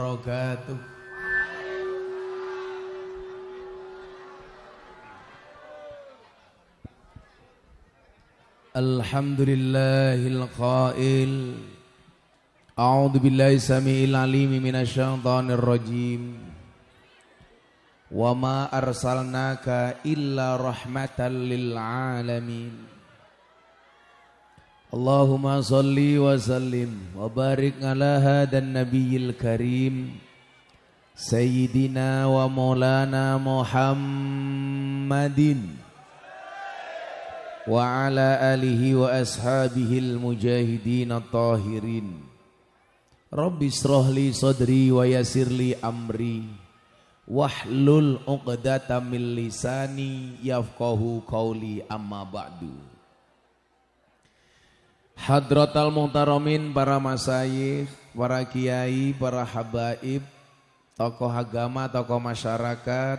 وبركاته الحمد لله القائل أعوذ بالله السميع العليم من الشيطان الرجيم وما أرسلناك إلا رحمة للعالمين Allahumma salli wa sallim wa barik ala hadan nabiyil karim Sayyidina wa maulana Muhammadin wa ala alihi wa ashabihi al-mujahidin at-tahirin. Rabbi israh li sadri wa yassir li amri wahlul 'uqdatam min lisani yafqahu qawli amma ba'du Hadratal muhtaramin para masayikh, para kiai, para habaib, tokoh agama, tokoh masyarakat,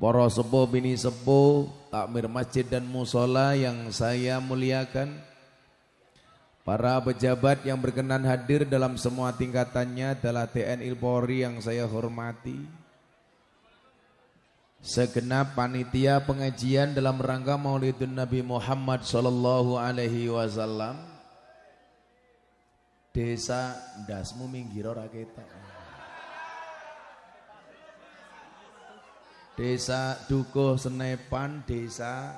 para sepuh bini sepuh, takmir masjid dan musola yang saya muliakan, para pejabat yang berkenan hadir dalam semua tingkatannya adalah TNI Polri yang saya hormati, segenap panitia pengajian dalam rangka Maulidun Nabi Muhammad sallallahu alaihi wasallam desa dasmu minggir ora Desa Dukuh Senepan, Desa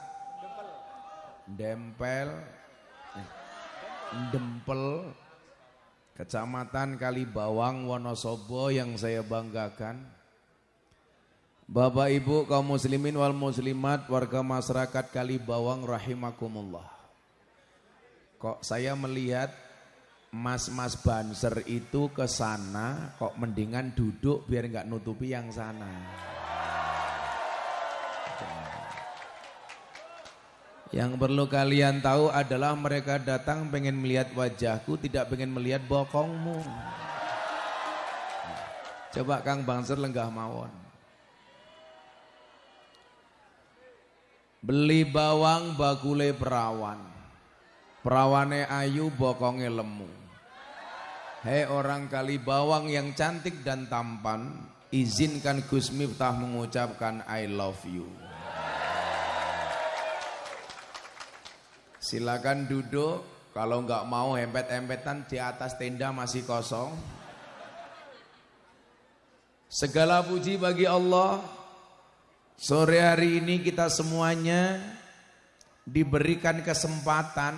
Dempel, Dempel, Kecamatan Kalibawang, Wonosobo yang saya banggakan. Bapak Ibu kaum muslimin wal muslimat warga masyarakat Kalibawang rahimakumullah. Kok saya melihat mas-mas banser itu ke sana kok mendingan duduk biar nggak nutupi yang sana. Yang perlu kalian tahu adalah mereka datang pengen melihat wajahku, tidak pengen melihat bokongmu. Coba Kang Bangser lenggah mawon. Beli bawang bakule perawan. Perawane ayu bokonge lemu. Hei orang kali bawang yang cantik dan tampan, izinkan Gus Miftah mengucapkan I love you. Silakan duduk. Kalau nggak mau hempet-hempetan di atas tenda masih kosong. Segala puji bagi Allah. Sore hari ini kita semuanya diberikan kesempatan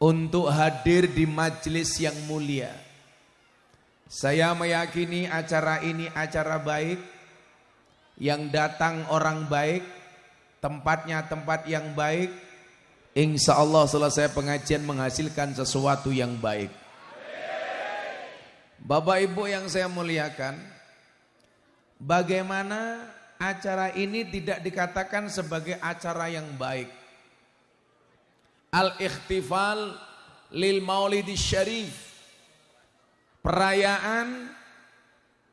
untuk hadir di majelis yang mulia. Saya meyakini acara ini acara baik, yang datang orang baik, tempatnya tempat yang baik, Insya Allah selesai pengajian menghasilkan sesuatu yang baik. Bapak Ibu yang saya muliakan, bagaimana acara ini tidak dikatakan sebagai acara yang baik? Al-ikhtifal lil maulidi syarif. Perayaan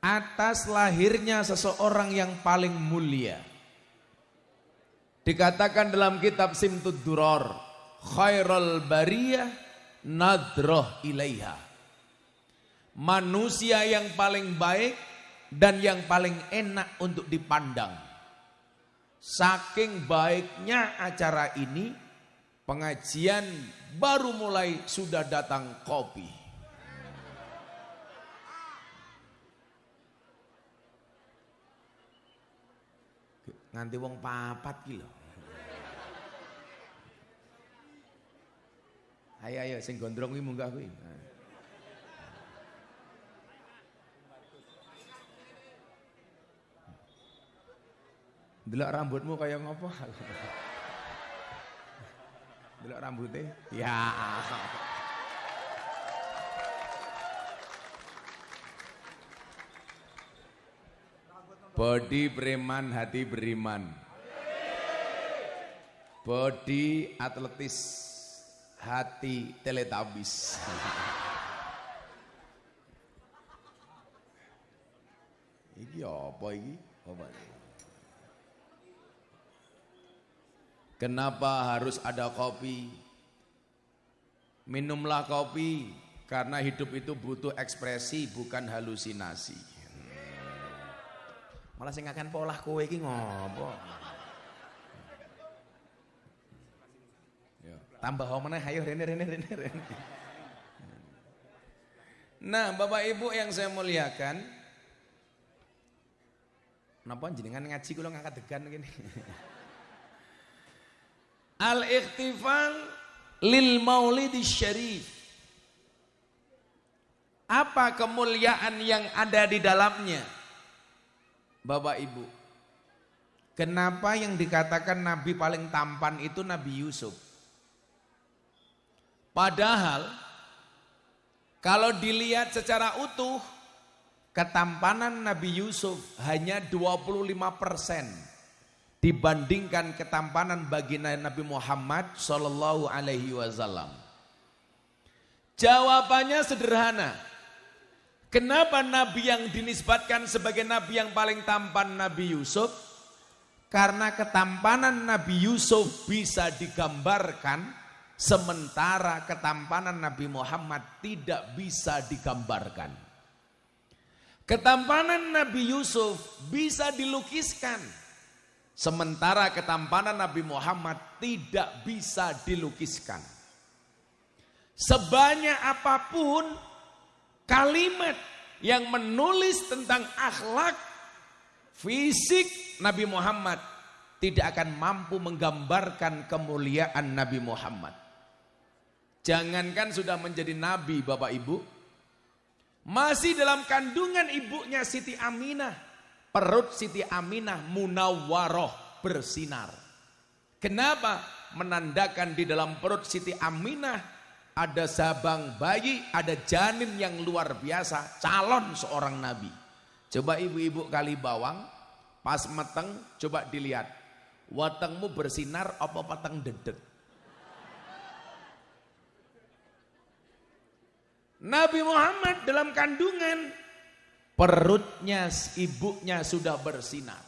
atas lahirnya seseorang yang paling mulia. Dikatakan dalam kitab Simtud Duror, khairul bariyah nadroh ilaiha. Manusia yang paling baik dan yang paling enak untuk dipandang. Saking baiknya acara ini, pengajian baru mulai sudah datang kopi. Nanti wong papat kilo. Ayo ayo sing gondrong kuwi munggah kuwi. Delok rambutmu kaya ngopo? Delok rambutnya? Ya. Body preman, hati beriman. Body atletis, hati teletabis. iki apa iki? Apa ini? Kenapa harus ada kopi? Minumlah kopi Karena hidup itu butuh ekspresi bukan halusinasi. Malah sing akan pola kowe iki ngopo? Tambah meneh ayo rene rene rene rene. Nah, Bapak Ibu yang saya muliakan, Napa jenengan ngaji kula ngangkat degan gini. Al-ikhtifal lil maulidi syarif. Apa kemuliaan yang ada di dalamnya? Bapak Ibu. Kenapa yang dikatakan nabi paling tampan itu Nabi Yusuf? Padahal kalau dilihat secara utuh ketampanan Nabi Yusuf hanya 25% dibandingkan ketampanan baginda Nabi Muhammad Shallallahu Alaihi Wasallam. Jawabannya sederhana. Kenapa Nabi yang dinisbatkan sebagai Nabi yang paling tampan Nabi Yusuf? Karena ketampanan Nabi Yusuf bisa digambarkan sementara ketampanan Nabi Muhammad tidak bisa digambarkan. Ketampanan Nabi Yusuf bisa dilukiskan. Sementara ketampanan Nabi Muhammad tidak bisa dilukiskan. Sebanyak apa pun kalimat yang menulis tentang akhlak fisik Nabi Muhammad tidak akan mampu menggambarkan kemuliaan Nabi Muhammad. Jangankan sudah menjadi nabi Bapak Ibu, masih dalam kandungan ibunya Siti Aminah. Perut Siti Aminah munawwaroh bersinar. Kenapa? Menandakan di dalam perut Siti Aminah ada sabang bayi, ada janin yang luar biasa, calon seorang nabi. Coba ibu-ibu kali bawang, pas meteng, coba dilihat. Watengmu bersinar apa pateng dedet? Nabi Muhammad dalam kandungan perutnya ibunya sudah bersinar.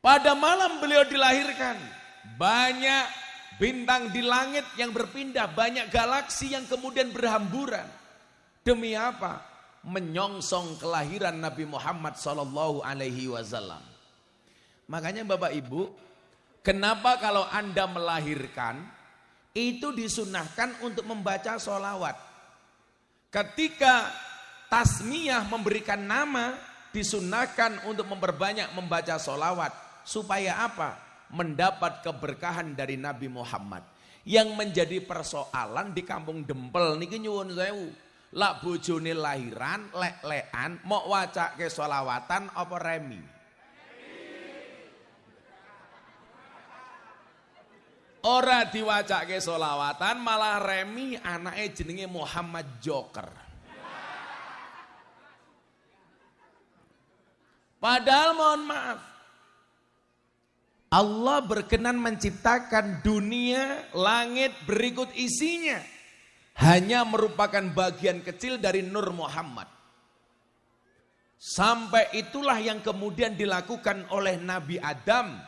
Pada malam beliau dilahirkan, banyak bintang di langit yang berpindah, banyak galaksi yang kemudian berhamburan. Demi apa? Menyongsong kelahiran Nabi Muhammad sallallahu alaihi wasallam. Makanya Bapak Ibu, kenapa kalau Anda melahirkan itu disunahkan untuk membaca solawat. Ketika tasmiyah memberikan nama, disunahkan untuk memperbanyak membaca solawat. Supaya apa? Mendapat keberkahan dari Nabi Muhammad. Yang menjadi persoalan di kampung Dempel niki nyuwun sewu. Lak bojone lahiran, lek-lekan, mau ke solawatan apa remi? Ora diwacake solawatan malah remi anaknya jenenge Muhammad Joker. Padahal mohon maaf. Allah berkenan menciptakan dunia, langit berikut isinya. Hanya merupakan bagian kecil dari Nur Muhammad. Sampai itulah yang kemudian dilakukan oleh Nabi Adam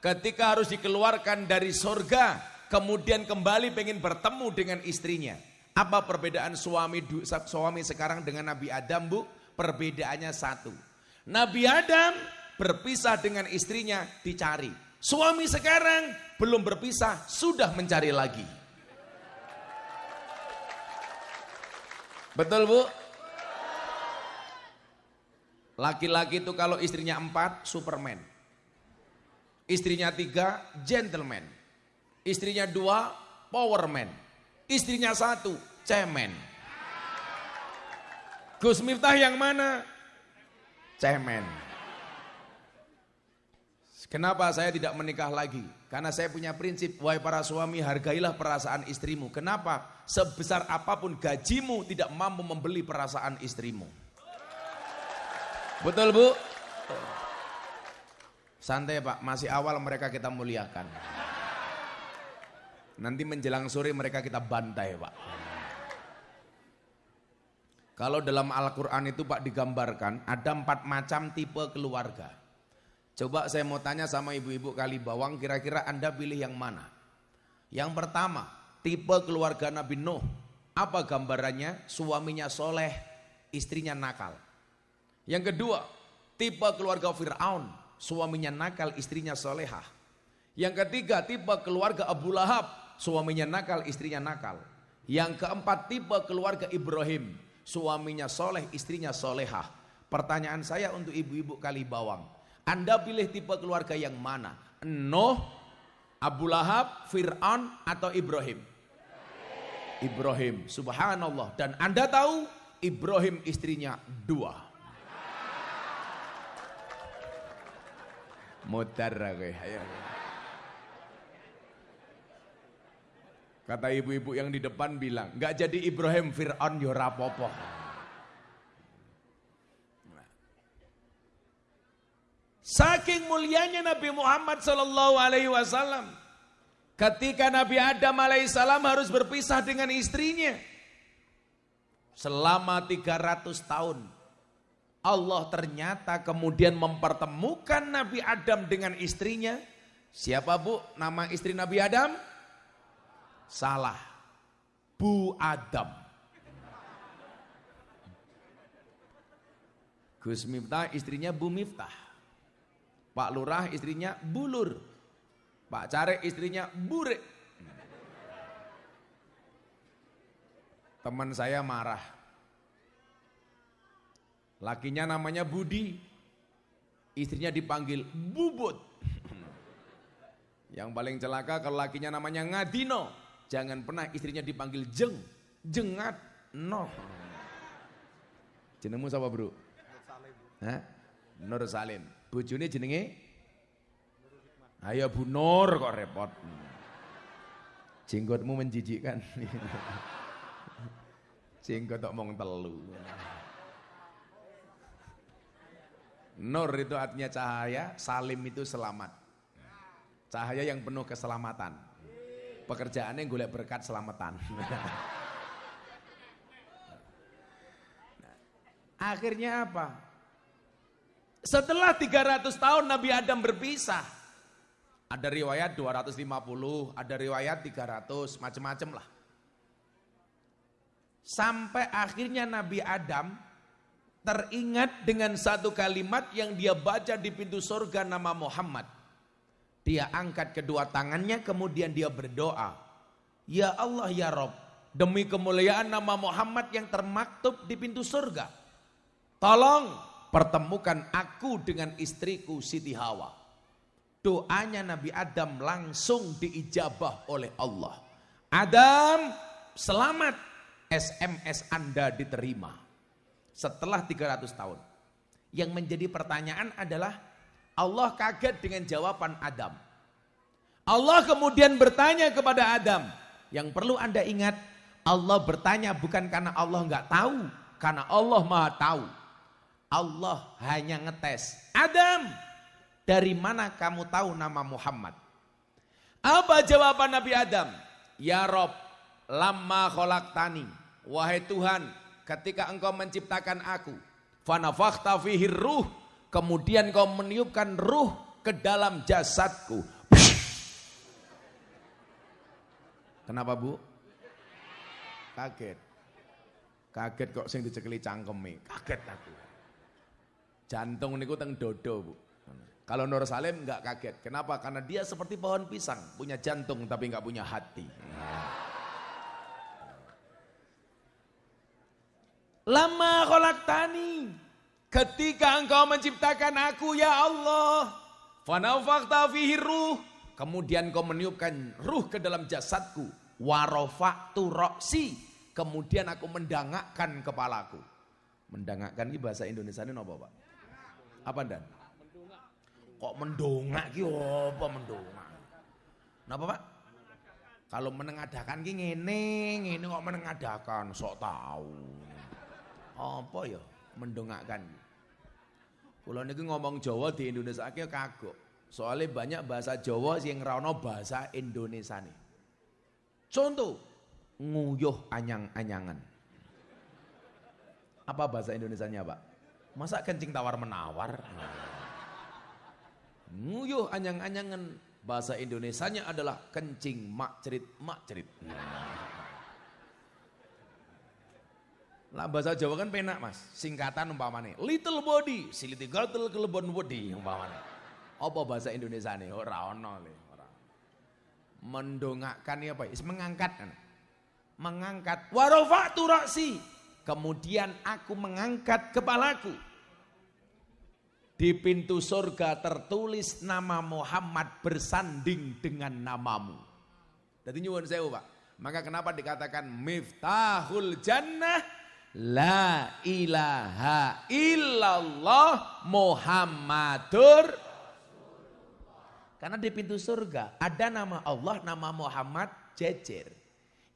ketika harus dikeluarkan dari sorga, kemudian kembali pengen bertemu dengan istrinya. Apa perbedaan suami suami sekarang dengan Nabi Adam bu? Perbedaannya satu. Nabi Adam berpisah dengan istrinya dicari. Suami sekarang belum berpisah, sudah mencari lagi. Betul bu? Laki-laki itu kalau istrinya empat, Superman. Istrinya tiga, gentleman. Istrinya dua, powerman. Istrinya satu, cemen. Gus Miftah yang mana? Cemen. Kenapa saya tidak menikah lagi? Karena saya punya prinsip, wahai para suami hargailah perasaan istrimu. Kenapa? Sebesar apa pun gajimu tidak mampu membeli perasaan istrimu. Betul bu? Santai pak, masih awal mereka kita muliakan. Nanti menjelang sore mereka kita bantai pak. Kalau dalam Al-Quran itu pak digambarkan ada empat macam tipe keluarga. Coba saya mau tanya sama ibu-ibu kali bawang kira-kira anda pilih yang mana? Yang pertama tipe keluarga Nabi Nuh. Apa gambarannya? Suaminya soleh, istrinya nakal. Yang kedua, tipe keluarga Fir'aun. Suaminya nakal, istrinya solehah. Yang ketiga, tipe keluarga Abu Lahab. Suaminya nakal, istrinya nakal. Yang keempat, tipe keluarga Ibrahim. Suaminya soleh, istrinya solehah. Pertanyaan saya untuk ibu-ibu kali bawang. Anda pilih tipe keluarga yang mana? Nuh, Abu Lahab, Fir'aun atau Ibrahim? Ibrahim, subhanallah. Dan Anda tahu Ibrahim istrinya dua. Mutar ayo. Kata ibu-ibu yang di depan bilang, nggak jadi Ibrahim Fir'aun yo rapopo. Saking mulianya Nabi Muhammad Sallallahu Alaihi Wasallam, ketika Nabi Adam Alaihissalam harus berpisah dengan istrinya selama 300 tahun, Allah ternyata kemudian mempertemukan Nabi Adam dengan istrinya. Siapa bu? Nama istri Nabi Adam? Salah. Bu Adam. Gus Miftah istrinya Bu Miftah. Pak Lurah istrinya Bulur. Pak Carek istrinya Burek. Teman saya marah. Lakinya namanya Budi. Istrinya dipanggil Bubut. Yang paling celaka kalau lakinya namanya Ngadino. Jangan pernah istrinya dipanggil jeng, jengat, no. Jenengmu siapa bro? Hah? Nur Salim. Jenenge? Ayo Bu Nur kok repot. Jenggotmu menjijikkan. Jenggot tok mong telu. Nur itu artinya cahaya, Salim itu selamat. Cahaya yang penuh keselamatan pekerjaannya golek berkat selamatan. akhirnya apa? Setelah 300 tahun Nabi Adam berpisah. Ada riwayat 250, ada riwayat 300, macam-macam lah. Sampai akhirnya Nabi Adam teringat dengan satu kalimat yang dia baca di pintu surga nama Muhammad. Dia angkat kedua tangannya kemudian dia berdoa. Ya Allah ya Rob, demi kemuliaan nama Muhammad yang termaktub di pintu surga. Tolong pertemukan aku dengan istriku Siti Hawa. Doanya Nabi Adam langsung diijabah oleh Allah. Adam selamat SMS Anda diterima. Setelah 300 tahun. Yang menjadi pertanyaan adalah Allah kaget dengan jawaban Adam. Allah kemudian bertanya kepada Adam. Yang perlu anda ingat, Allah bertanya bukan karena Allah nggak tahu, karena Allah maha tahu. Allah hanya ngetes. Adam, dari mana kamu tahu nama Muhammad? Apa jawaban Nabi Adam? Ya Rob, lama tani. Wahai Tuhan, ketika engkau menciptakan aku, fanafakhta fihi ruh, kemudian kau meniupkan ruh ke dalam jasadku. Kenapa bu? Kaget. Kaget kok sing dicekeli cangkeme. Kaget aku. Jantung niku teng dodo bu. Kalau Nur Salim nggak kaget. Kenapa? Karena dia seperti pohon pisang, punya jantung tapi nggak punya hati. Lama tani, Ketika engkau menciptakan aku ya Allah. Fanafakta fihi ruh. Kemudian kau meniupkan ruh ke dalam jasadku. Warofaktu roksi. Kemudian aku mendangakkan kepalaku. Mendangakkan ini bahasa Indonesia ini apa Pak? Apa dan? Kok mendongak ki apa mendongak? Napa Pak? Kalau menengadakan ki ngene, ngene kok menengadakan, sok tahu. Apa ya mendongakkan? Kalau niku ngomong Jawa di Indonesia akeh kagok. Soalnya banyak bahasa Jawa yang rano bahasa Indonesia nih. Contoh, nguyuh anyang-anyangan. Apa bahasa Indonesianya Pak? Masa kencing tawar menawar? Nguyuh anyang-anyangan Bahasa Indonesianya adalah kencing makcerit makcerit. Lah bahasa Jawa kan penak mas, singkatan umpamane. Little body, siliti gatel kelebon body umpamane. Apa bahasa Indonesia nih? Ora ono ora. Mendongakkan ya apa? Is mengangkat kan. Mengangkat warafa'tu ra'si. Kemudian aku mengangkat kepalaku. Di pintu surga tertulis nama Muhammad bersanding dengan namamu. Jadi nyuwun sewu Pak. Maka kenapa dikatakan miftahul jannah la ilaha illallah Muhammadur karena di pintu surga ada nama Allah, nama Muhammad jejer.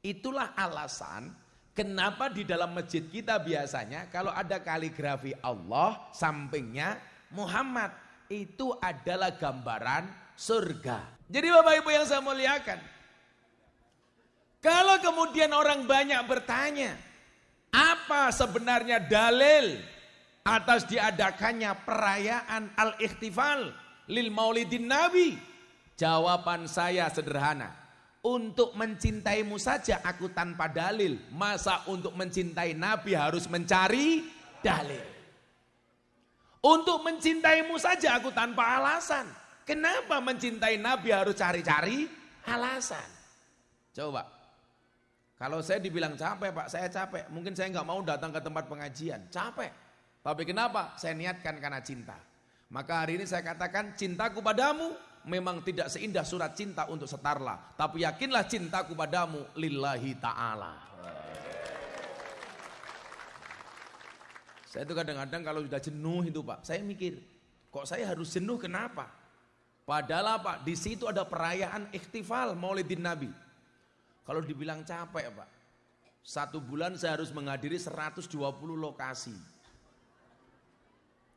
Itulah alasan kenapa di dalam masjid kita biasanya kalau ada kaligrafi Allah sampingnya Muhammad itu adalah gambaran surga. Jadi Bapak Ibu yang saya muliakan. Kalau kemudian orang banyak bertanya, apa sebenarnya dalil atas diadakannya perayaan al-ikhtifal lil maulidin nabi? Jawaban saya sederhana. Untuk mencintaimu saja aku tanpa dalil. Masa untuk mencintai nabi harus mencari dalil? Untuk mencintaimu saja aku tanpa alasan. Kenapa mencintai Nabi harus cari-cari alasan? Coba. Kalau saya dibilang capek pak, saya capek. Mungkin saya nggak mau datang ke tempat pengajian. Capek. Tapi kenapa? Saya niatkan karena cinta. Maka hari ini saya katakan cintaku padamu memang tidak seindah surat cinta untuk setarlah. Tapi yakinlah cintaku padamu lillahi ta'ala. Saya itu kadang-kadang kalau sudah jenuh itu Pak, saya mikir, kok saya harus jenuh kenapa? Padahal Pak, di situ ada perayaan ikhtifal Maulidin Nabi. Kalau dibilang capek Pak, satu bulan saya harus menghadiri 120 lokasi.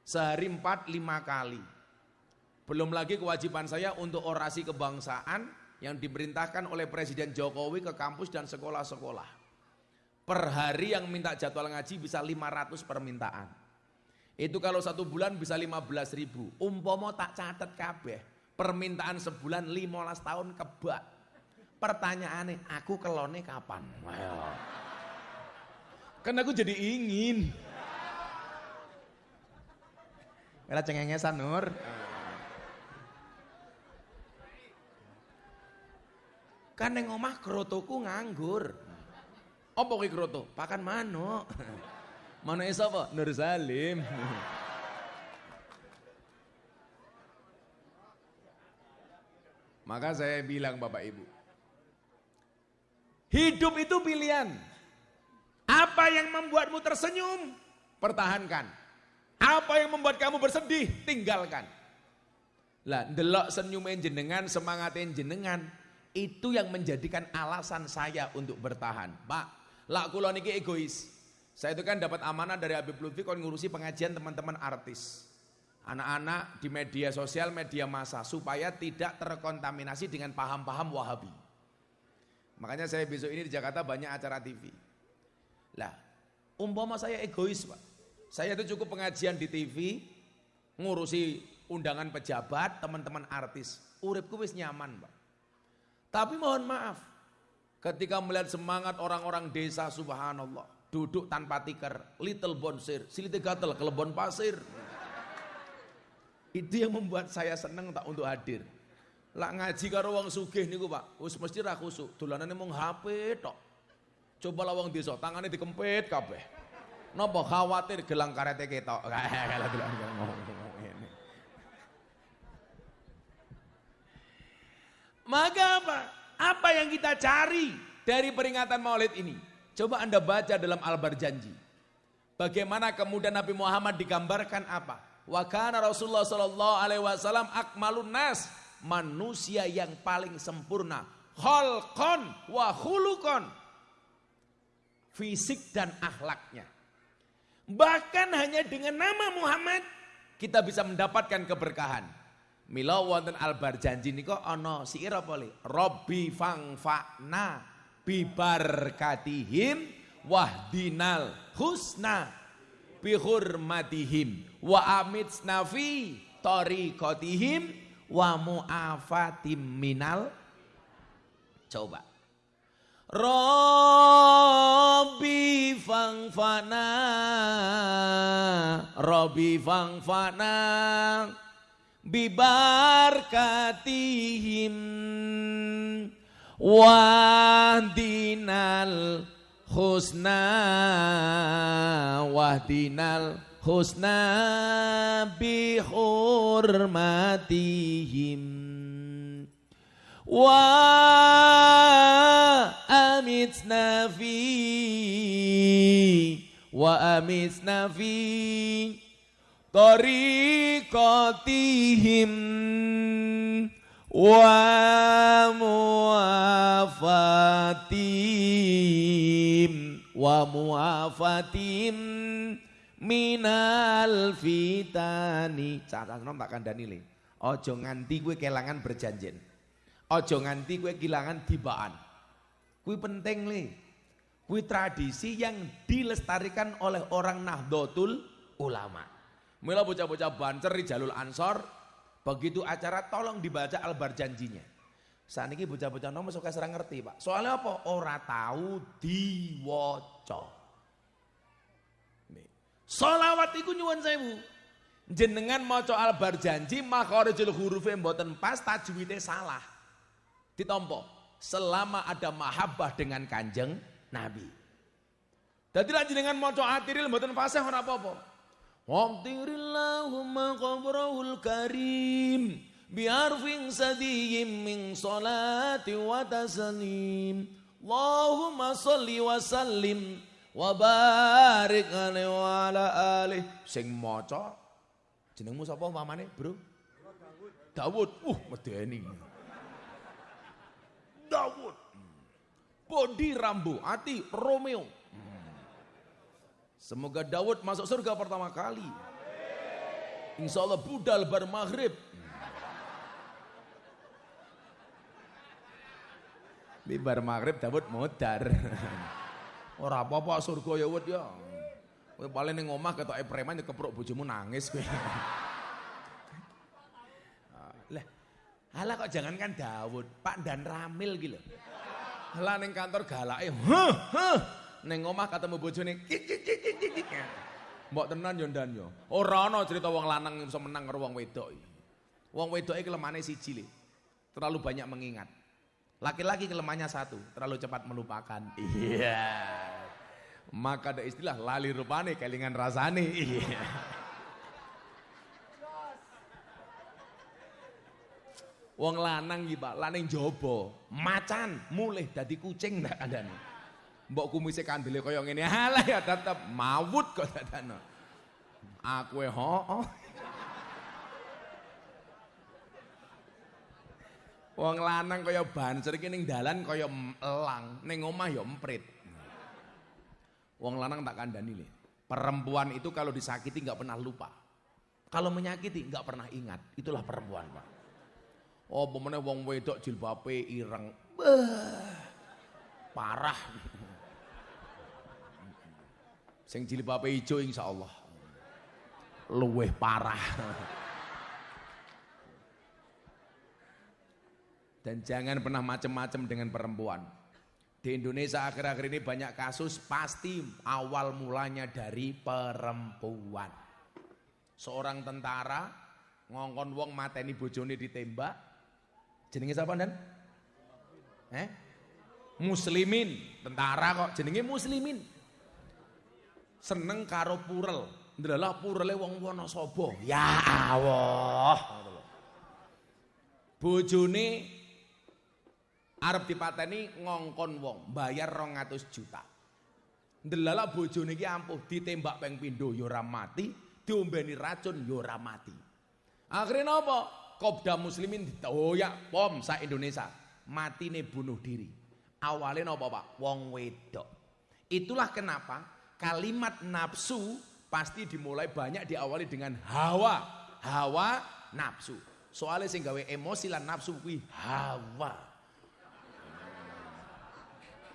Sehari 4 lima kali. Belum lagi kewajiban saya untuk orasi kebangsaan yang diperintahkan oleh Presiden Jokowi ke kampus dan sekolah-sekolah. Per hari yang minta jadwal ngaji bisa 500 permintaan. Itu kalau satu bulan bisa 15 ribu. Umpomo tak catat kabeh. Permintaan sebulan 15 tahun kebak. Pertanyaannya, aku kelone kapan? Kan aku jadi ingin. Karena cengengesan Nur. Kan yang omah krotoku nganggur. Apa kuwi kroto? Pakan manuk. Manuke sapa? Nur Salim. Maka saya bilang Bapak Ibu, hidup itu pilihan. Apa yang membuatmu tersenyum, pertahankan. Apa yang membuat kamu bersedih, tinggalkan. Lah, delok senyumin jenengan, semangatin jenengan, itu yang menjadikan alasan saya untuk bertahan. Pak, Lak kula niki egois. Saya itu kan dapat amanah dari Habib Lutfi kon ngurusi pengajian teman-teman artis. Anak-anak di media sosial, media massa supaya tidak terkontaminasi dengan paham-paham Wahabi. Makanya saya besok ini di Jakarta banyak acara TV. Lah, umpama saya egois, Pak. Saya itu cukup pengajian di TV, ngurusi undangan pejabat, teman-teman artis. Uripku wis nyaman, Pak. Tapi mohon maaf, Ketika melihat semangat orang-orang desa subhanallah. Duduk tanpa tikar, little bonsir, silite gatel, kelebon pasir. Itu yang membuat saya senang tak untuk hadir. Lah ngaji karo wong sugih niku Pak, wis mesti ra khusuk. Dolanane mung HP tok. Coba lah wong desa, tangannya dikempit kabeh. Napa khawatir gelang karete ketok. Kalau gelang. Maka apa? Apa yang kita cari dari peringatan maulid ini? Coba anda baca dalam Al-Barjanji. Bagaimana kemudian Nabi Muhammad digambarkan apa? Wa kana Rasulullah sallallahu alaihi wasallam akmalun nas, manusia yang paling sempurna. Khalqan wa khuluqan. Fisik dan akhlaknya. Bahkan hanya dengan nama Muhammad kita bisa mendapatkan keberkahan. Mila wonten albar janji niko ana siir apa? Robbi fangfa'na bibarkatihim wahdinal husna bihurmatihim wa amitsna fi tariqatihim wa mu'afatim minal. Coba. Robbi fangfana. Robbi fangfana. Bibarkatihim. Wahdinal husna. Wahdinal husna bihurmatihim wa amitna fi wa amitna fi tariqatihim. Wa muafatim wa muafatim minal fitani nom tak kandani le ojo nganti gue kelangan berjanjen ojo nganti gue kelangan tibaan gue penting le gue tradisi yang dilestarikan oleh orang Nahdlatul Ulama Mula bocah-bocah bancer di jalur ansor Begitu acara tolong dibaca albar janjinya. Saat ini bocah-bocah nomor suka serang ngerti pak. Soalnya apa? Ora tahu diwoco. Solawat iku nyuwun sewu. Jenengan maca albar janji makharijul hurufe mboten pas tajwide salah. Ditompo. Selama ada mahabbah dengan Kanjeng Nabi. Dadi lan jenengan maca atiril mboten fasih ora apa-apa. Waqtirillahumma qabrahul karim biarfin sadiyim min salati wa taslim Allahumma salli wa sallim wa barik alaihi wa ala sing maca jenengmu sapa mamane bro Dawud uh medeni Dawud Bodi Rambo Ati Romeo Semoga Daud masuk surga pertama kali. Insya Allah budal bar maghrib. Di bar maghrib Daud modar. Ora apa-apa surga ya wud ya. Kowe paling ning omah ketok preman ya kepruk bojomu nangis kowe. Lah, Halah kok jangankan Daud, Pak Dan Ramil gitu. Halah ning kantor galake, huh, huh. Neng omah ketemu bojone Mbok tenan yo ndan yo. Ora ana cerita wong lanang iso menang karo wong wedok. Wong wedok iki kelemane siji le. Terlalu banyak mengingat. Laki-laki kelemahannya satu, terlalu cepat melupakan. Iya. Maka ada istilah lali rupane kelingan rasane. Iya. Wong lanang iki, Pak, lanang jaba, macan mulih dadi kucing ndak kandhane mbok kumise kandele kaya ngene alah ya tetep mawut kok dadane aku e ho Wong lanang kaya banser iki ning dalan kaya elang, ning omah ya emprit. Wong lanang tak kandani le. Perempuan itu kalau disakiti nggak pernah lupa. Kalau menyakiti nggak pernah ingat. Itulah perempuan, Pak. Oh, pemene wong wedok jilbabe ireng. Bah, parah. Sing jilbabe ijo insyaallah. Luweh parah. Dan jangan pernah macam-macam dengan perempuan. Di Indonesia akhir-akhir ini banyak kasus pasti awal mulanya dari perempuan. Seorang tentara ngongkon wong mateni bojone ditembak. Jenenge siapa dan? Eh? Muslimin, tentara kok jenenge muslimin seneng karo purel. Ndelah purele wong Wonosobo. Ya Allah. Bojone arep dipateni ngongkon wong, bayar 200 juta. Ndelala bojone iki ampuh ditembak peng pindho ya ora mati, diombeni racun ya mati. Akhirnya napa? Kopda muslimin ditoyak pom sa Indonesia. Matine bunuh diri. Awalnya napa Pak? Wong wedok. Itulah kenapa kalimat nafsu pasti dimulai banyak diawali dengan hawa. Hawa nafsu. Soalnya sing gawe emosi lan nafsu kuwi hawa.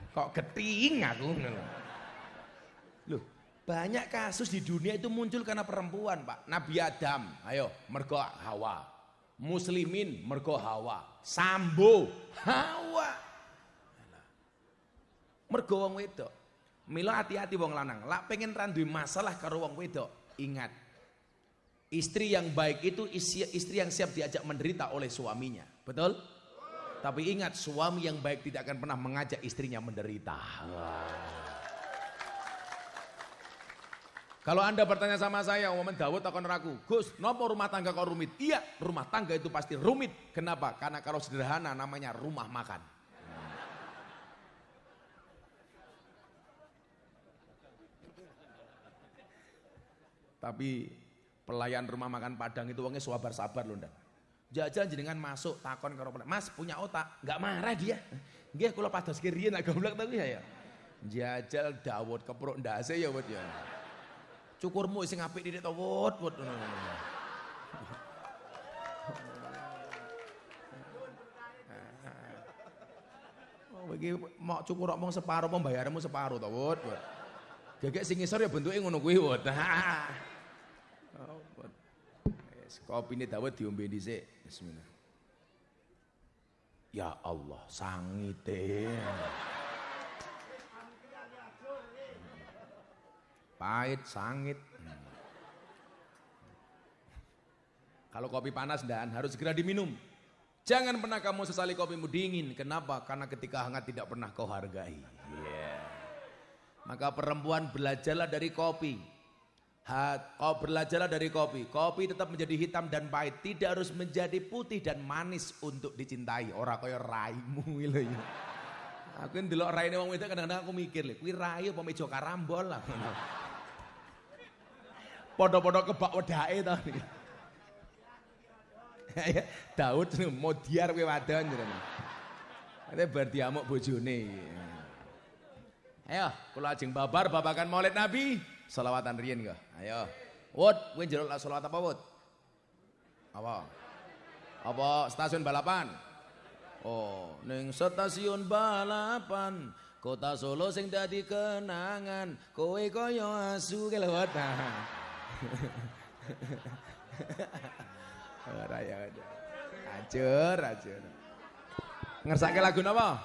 Kok keting aku Loh, banyak kasus di dunia itu muncul karena perempuan, Pak. Nabi Adam, ayo mergo hawa. Muslimin mergo Hawa. Sambo Hawa. Mergo wong wedok. Mila hati-hati wong lanang. Lak pengen randu masalah karo wong wedok. Ingat, istri yang baik itu istri yang siap diajak menderita oleh suaminya. Betul? Tapi ingat, suami yang baik tidak akan pernah mengajak istrinya menderita. Kalau anda bertanya sama saya, Muhammad Dawud akan ragu. Gus, nopo rumah tangga kau rumit? Iya, rumah tangga itu pasti rumit. Kenapa? Karena kalau sederhana namanya rumah makan. Tapi pelayan rumah makan Padang itu uangnya sabar-sabar loh ndak. Jajan jenengan masuk takon karo Mas punya otak, nggak marah dia. Nggih kula pados kiriyen nak goblok tapi ya. Jajal Dawud kepruk ndase ya wut ya. Cukurmu sing apik didik to wut wut. Oh, iki mau cukur omong separuh pembayaranmu separuh to wut. Gegek sing ngisor ya bentuke ngono kuwi wut. Kopi ini Dawud diombe dhisik. Bismillah. Ya Allah, sangite. Pahit, sangit. Kalau kopi panas dan harus segera diminum. Jangan pernah kamu sesali kopimu dingin. Kenapa? Karena ketika hangat tidak pernah kau hargai. Yeah. Maka perempuan belajarlah dari kopi. Kau belajarlah dari kopi. Kopi tetap menjadi hitam dan pahit. Tidak harus menjadi putih dan manis untuk dicintai. Orang kaya raimu lho ya. Aku ndelok raine wong wedok kadang-kadang aku mikir lho, kuwi rai apa meja karambol lah. Padha-padha kebak wedake to. Ya, Daud mau diar kowe wadon jenenge. Ate bar diamuk bojone. Ayo, kula ajeng babar babakan Maulid Nabi. Salawatan riyen kok. Ayo. Wud, kowe njaluk selawat apa, Wud? Apa? Apa stasiun balapan? Oh, ning stasiun balapan Kota Solo sing dadi kenangan, kowe kaya asu ke lewat. Ora ya. Acur, acur. Ngersake lagu napa?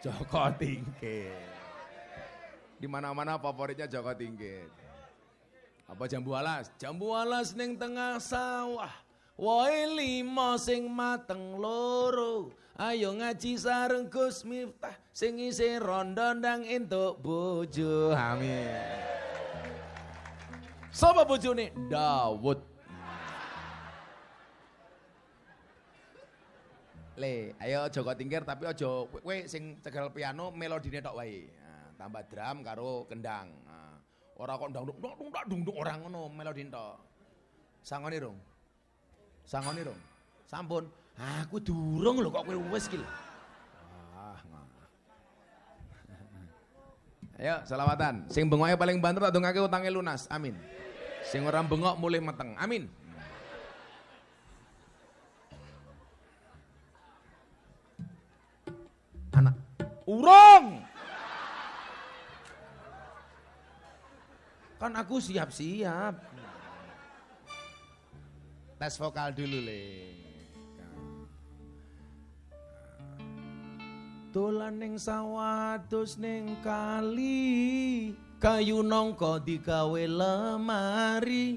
Joko Tingkir. Di mana-mana favoritnya Joko Tingkir. Apa jambu alas? Jambu alas ning tengah sawah. Woi lima sing mateng loro. Ayo ngaji sareng Gus Miftah sing isih rondo ndang entuk bojo. Amin. Sapa bojone? Dawud. Le, ayo Joko Tingkir tapi aja kowe sing cegal piano melodine tok wae tambah drum karo kendang. Nah, ora kok ndang dung dung dung dung orang ngono melodi tok. Sangone rong. Sangone rong. Sampun. Aku durung lho kok kowe wis ki. Ah, Ayo selawatan. Sing bengoke paling banter tak dongake utange lunas. Amin. Sing ora bengok mulai meteng. Amin. Anak urung. Kan aku siap-siap. Tes vokal dulu, Le. Dolan ning sawah terus ning kali kayu nongko digawe lemari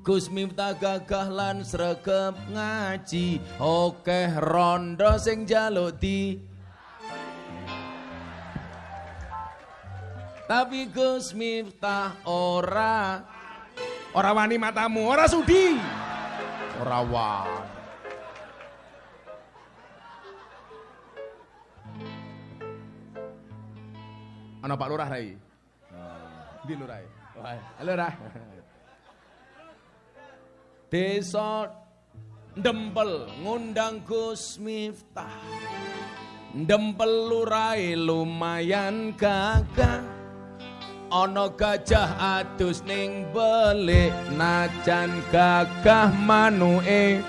Gus Miftah gagah lan sregep ngaji oke rondo sing jaluk di Tapi Gus Miftah ora ora wani matamu, ora sudi. Ora wani. Ana Pak Lurah Rai. Di Lurah. Halo Lurah. Desa Dempel ngundang Gus Miftah. Dempel lurai lumayan gagah ana gajah adus ning belik najan gagah manuke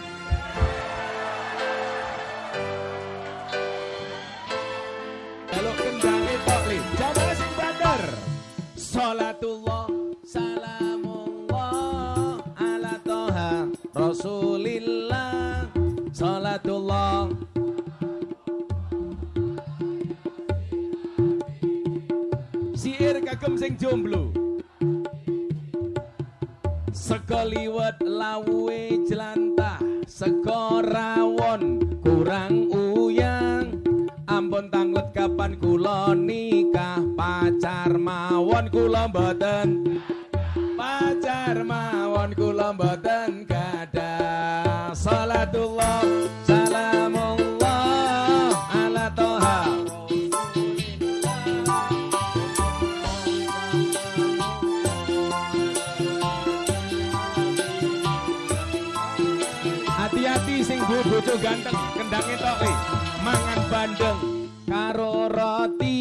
kagem sing jomblo. Sekaliwat lawe jelantah Sekorawon kurang uyang. Ampun tanglet kapan kula nikah? Pacar mawon kula mboten. Pacar mawon kula mboten gadah bandeng karo roti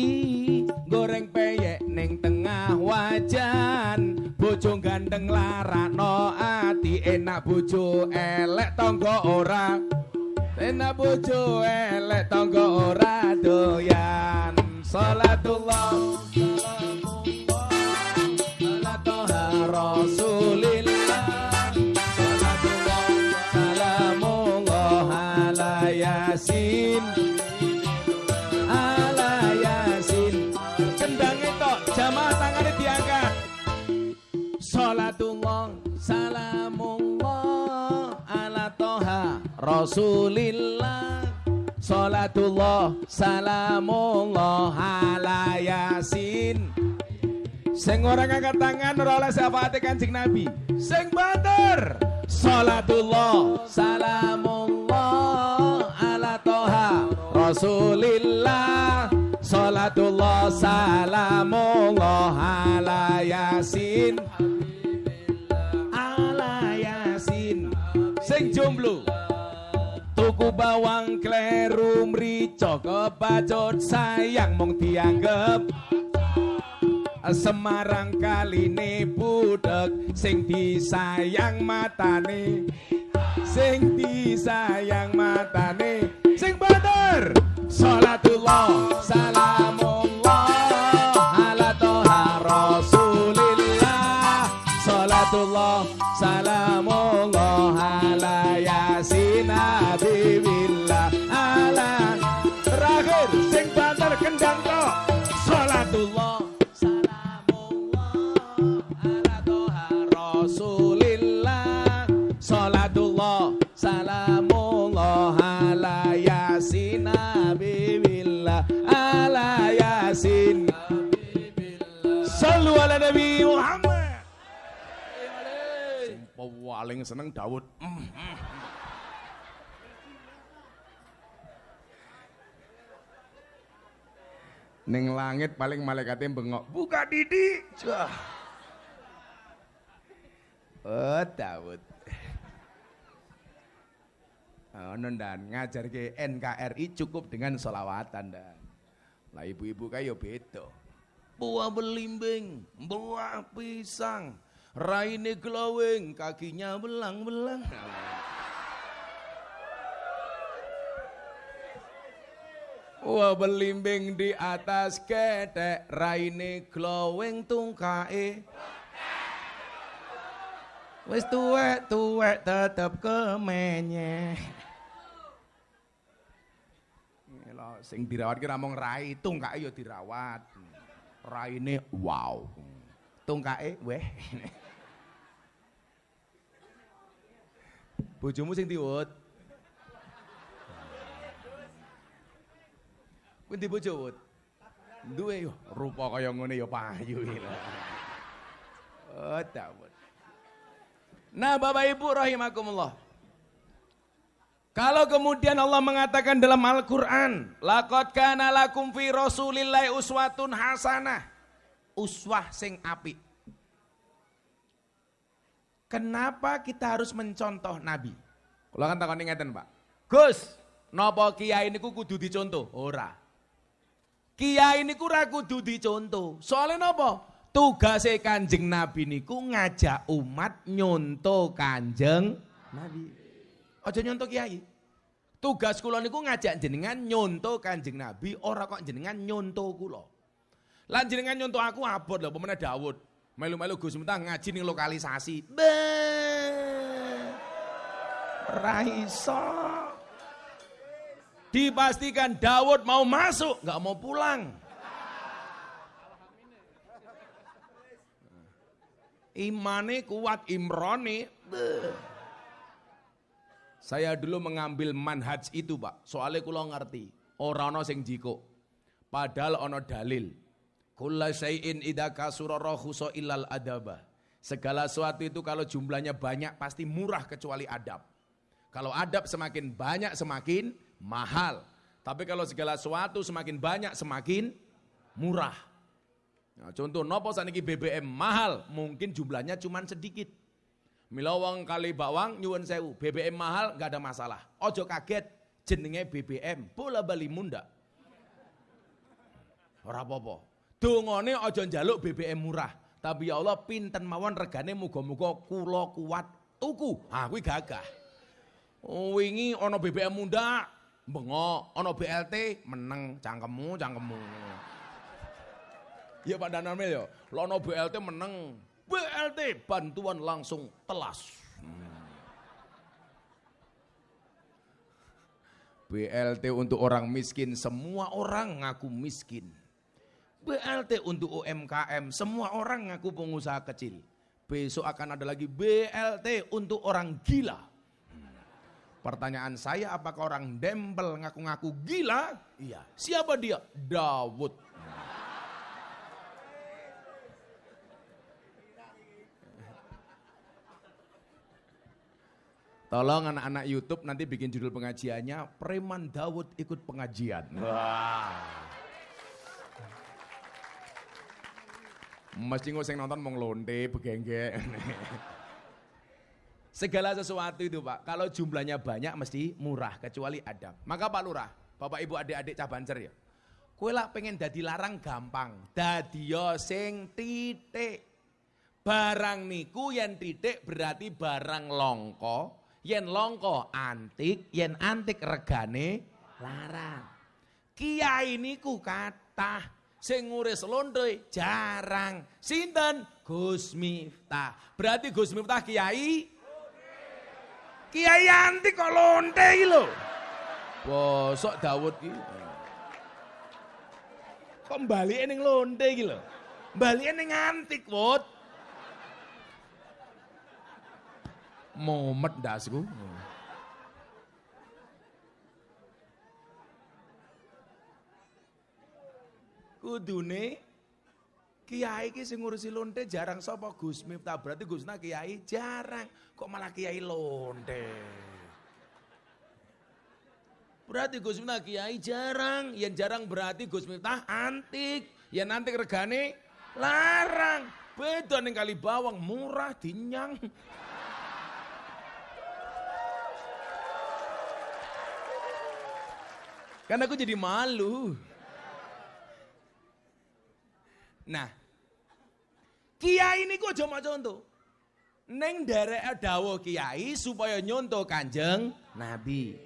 goreng peyek ning tengah wajan. Bojo ganteng larakno ati enak bojo elek tangga ora. Enak bojo elek tangga ora doyan. Salatullah rasulillah Salatullah salamullah ala yasin Sing ora ngangkat tangan ora oleh syafaate Kanjeng Nabi. Sing banter. Salatullah salamullah ala toha Rasulillah Salatullah salamullah ala Yasin Ala Yasin Sing jomblo Tuku bawang kleru mrica kebacut sayang mung dianggep. Semarang kaline budek sing disayang matane. Sing disayang matane. Sing bener! Salatullah salamullah nabi muhammad paling seneng Daud. Ning langit paling malaikatnya bengok buka didi. Oh, Daud. Ono dan ngajar ke NKRI cukup dengan solawatan dan. Lah ibu-ibu kayo beda. Buah belimbing, buah pisang, raine glowing, kakinya belang-belang. Wah belimbing di atas ketek, raine glowing tungkae. Wis tuwek tuwek tetep kemenye. Sing dirawat ki namung rai, tungkake ya dirawat. Raine wow. Tungkake weh. Bojomu sing diwut. Kuwi ndi bojo wut? Duwe yo rupa kaya ngene ya payu. Oh. Nah Bapak Ibu rahimakumullah. Kalau kemudian Allah mengatakan dalam Al-Quran. Laqad kana lakum fi rasulillahi uswatun hasanah. Uswah sing api. Kenapa kita harus mencontoh Nabi? Kalau kan takon ngeten Pak. Gus, napa kiai niku kudu dicontoh? Ora. Kiai niku ora kudu dicontoh. Soalnya napa? Tugase Kanjeng Nabi niku ngajak umat nyontoh Kanjeng Nabi. Aja nyontoh kiai. Tugas kula niku ngajak jenengan nyontoh Kanjeng Nabi, ora kok jenengan nyontoh kula. Lan jenengan nyontoh aku abot lho pemene Daud. Melu-melu Gus Mentang ngaji ning lokalisasi. Be. Ora iso. Dipastikan Daud mau masuk, nggak mau pulang. Imane kuat Imroni. Saya dulu mengambil manhaj itu, Pak. Soalnya kula ngerti, orang ana sing jiko. Padahal ono dalil. Kulla syai'in idza kasura rahusa illal adaba. Segala sesuatu itu kalau jumlahnya banyak pasti murah kecuali adab. Kalau adab semakin banyak semakin mahal. Tapi kalau segala sesuatu semakin banyak semakin murah. Nah, contoh nopo saniki BBM mahal, mungkin jumlahnya cuma sedikit. Milawang kali bawang nyuwun sewu, BBM mahal nggak ada masalah. Ojo kaget jenenge BBM, bola bali munda. Ora apa-apa. Dongone ojo njaluk BBM murah, tapi ya Allah pinten mawon regane muga-muga kula kuat tuku. Ah kuwi gagah. Wingi ana BBM munda, bengok, ana BLT meneng cangkemmu, cangkemmu. Ya Pak Danamil ya, lono BLT meneng, BLT bantuan langsung telas. Hmm. BLT untuk orang miskin, semua orang ngaku miskin. BLT untuk UMKM, semua orang ngaku pengusaha kecil. Besok akan ada lagi BLT untuk orang gila. Pertanyaan saya apakah orang dempel ngaku-ngaku gila? Iya. Siapa dia? Dawud. Tolong anak-anak YouTube nanti bikin judul pengajiannya Preman Dawud ikut pengajian. Wah. Mesti nguseng nonton mau ngelonte, begengge. Segala sesuatu itu Pak, kalau jumlahnya banyak mesti murah, kecuali adab. Maka Pak Lurah, Bapak Ibu adik-adik cabancer ya. Kue lah pengen dadi larang gampang. Dadi sing titik. Barang niku yang titik berarti barang longko, yen longko antik, yen antik regane larang. Kiai niku kathah sing nguris lonte jarang. Sinten? Gus Miftah. Berarti Gus Miftah kiai Kiai antik kok lonte iki lho. Bosok Dawud iki. Kok mbalike ning lonte iki lho. Mbalike ning antik, Wut. Momet dasku. Kudune Kiai ki sing ngurusi lonte jarang sapa Gus Miftah berarti Gusna kiai jarang kok malah kiai lonte. Berarti Gus Miftah kiai jarang, yang jarang berarti Gus Miftah antik, yang antik regane larang. Beda ning kali bawang murah dinyang. Karena aku jadi malu. Nah, kiai ini kok cuma contoh. Neng derek dawo kiai supaya nyontoh kanjeng Nabi.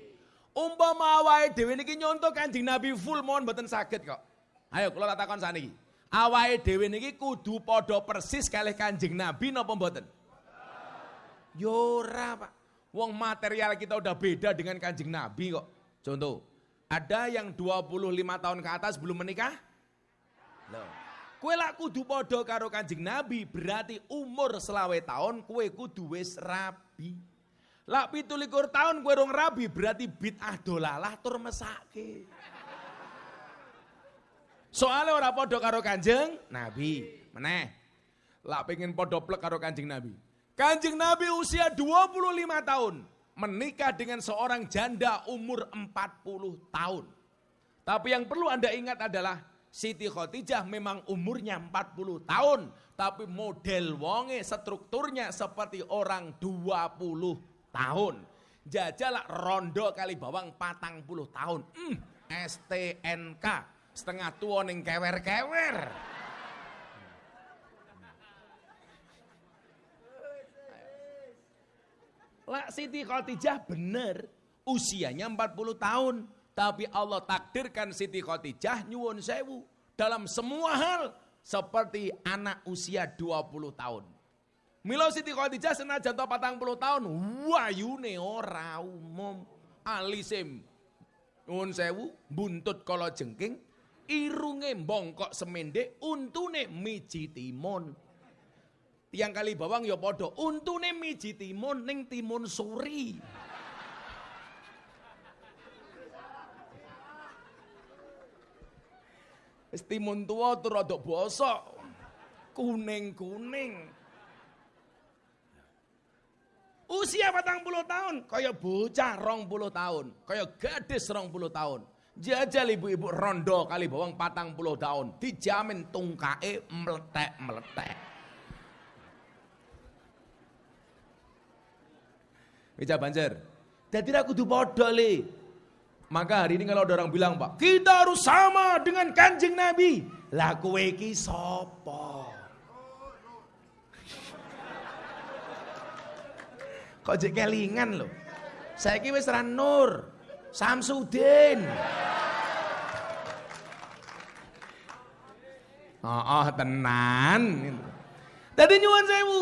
Umpama awake dhewe niki nyontoh kanjeng Nabi full mohon mboten sakit kok. Ayo kula takon saniki. Awake dhewe niki kudu padha persis kalih kanjeng Nabi napa mboten? Yo ora, Pak. Wong material kita udah beda dengan kanjeng Nabi kok. Contoh, ada yang 25 tahun ke atas belum menikah? Loh. Kue lah kudu podo karo kanjeng Nabi berarti umur selawe tahun kue kudu wis rabi. Lak pitulikur tahun kue rong rabi berarti bid'ah dolalah tur mesake. Soalnya ora podo karo kanjeng Nabi. Meneh. Lak pengen podo plek karo kanjeng Nabi. Kanjeng Nabi usia 25 tahun menikah dengan seorang janda umur 40 tahun. Tapi yang perlu Anda ingat adalah Siti Khotijah memang umurnya 40 tahun. Tapi model wonge strukturnya seperti orang 20 tahun. Jajalak rondo kali bawang patang puluh tahun. Hmm, STNK setengah tua ning kewer-kewer. Lah Siti Khadijah bener usianya 40 tahun. Tapi Allah takdirkan Siti Khadijah nyuwun sewu. Dalam semua hal seperti anak usia 20 tahun. Milo Siti Khadijah senajan to puluh tahun, wayune ora umum. Alisim Nuwun sewu, buntut kala jengking, irunge bongkok semende, untune miji timun. Tiang kali bawang ya padha, untune miji timun ning timun suri. Wis timun tuwa tur rada bosok. Kuning-kuning. Usia patang puluh tahun, kaya bocah rong puluh tahun, kaya gadis rong puluh tahun. Jajal ibu-ibu rondo kali bawang patang puluh tahun, dijamin tungkae meletek-meletek. Wija banjir. Jadi aku tuh le. Maka hari ini kalau ada orang bilang, Pak, kita harus sama dengan kanjeng Nabi. Lah kowe iki sapa? Kok jek kelingan lho. Saiki wis ra Nur, Samsudin. Oh, oh tenan. Dadi nyuwun sewu,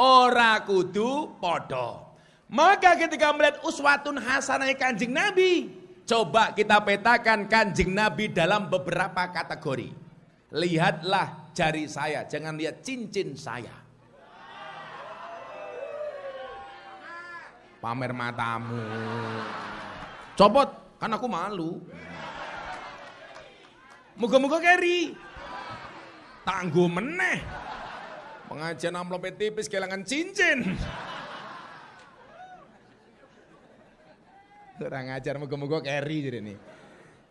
ora kudu padha. Maka ketika melihat uswatun hasanah Kanjeng Nabi, coba kita petakan Kanjeng Nabi dalam beberapa kategori. Lihatlah jari saya, jangan lihat cincin saya. pamer matamu. Copot, kan aku malu. Muga-muga keri. Tangguh meneh. Pengajian amplop tipis kehilangan cincin. Kurang ajar muga-muga keri jadi nih.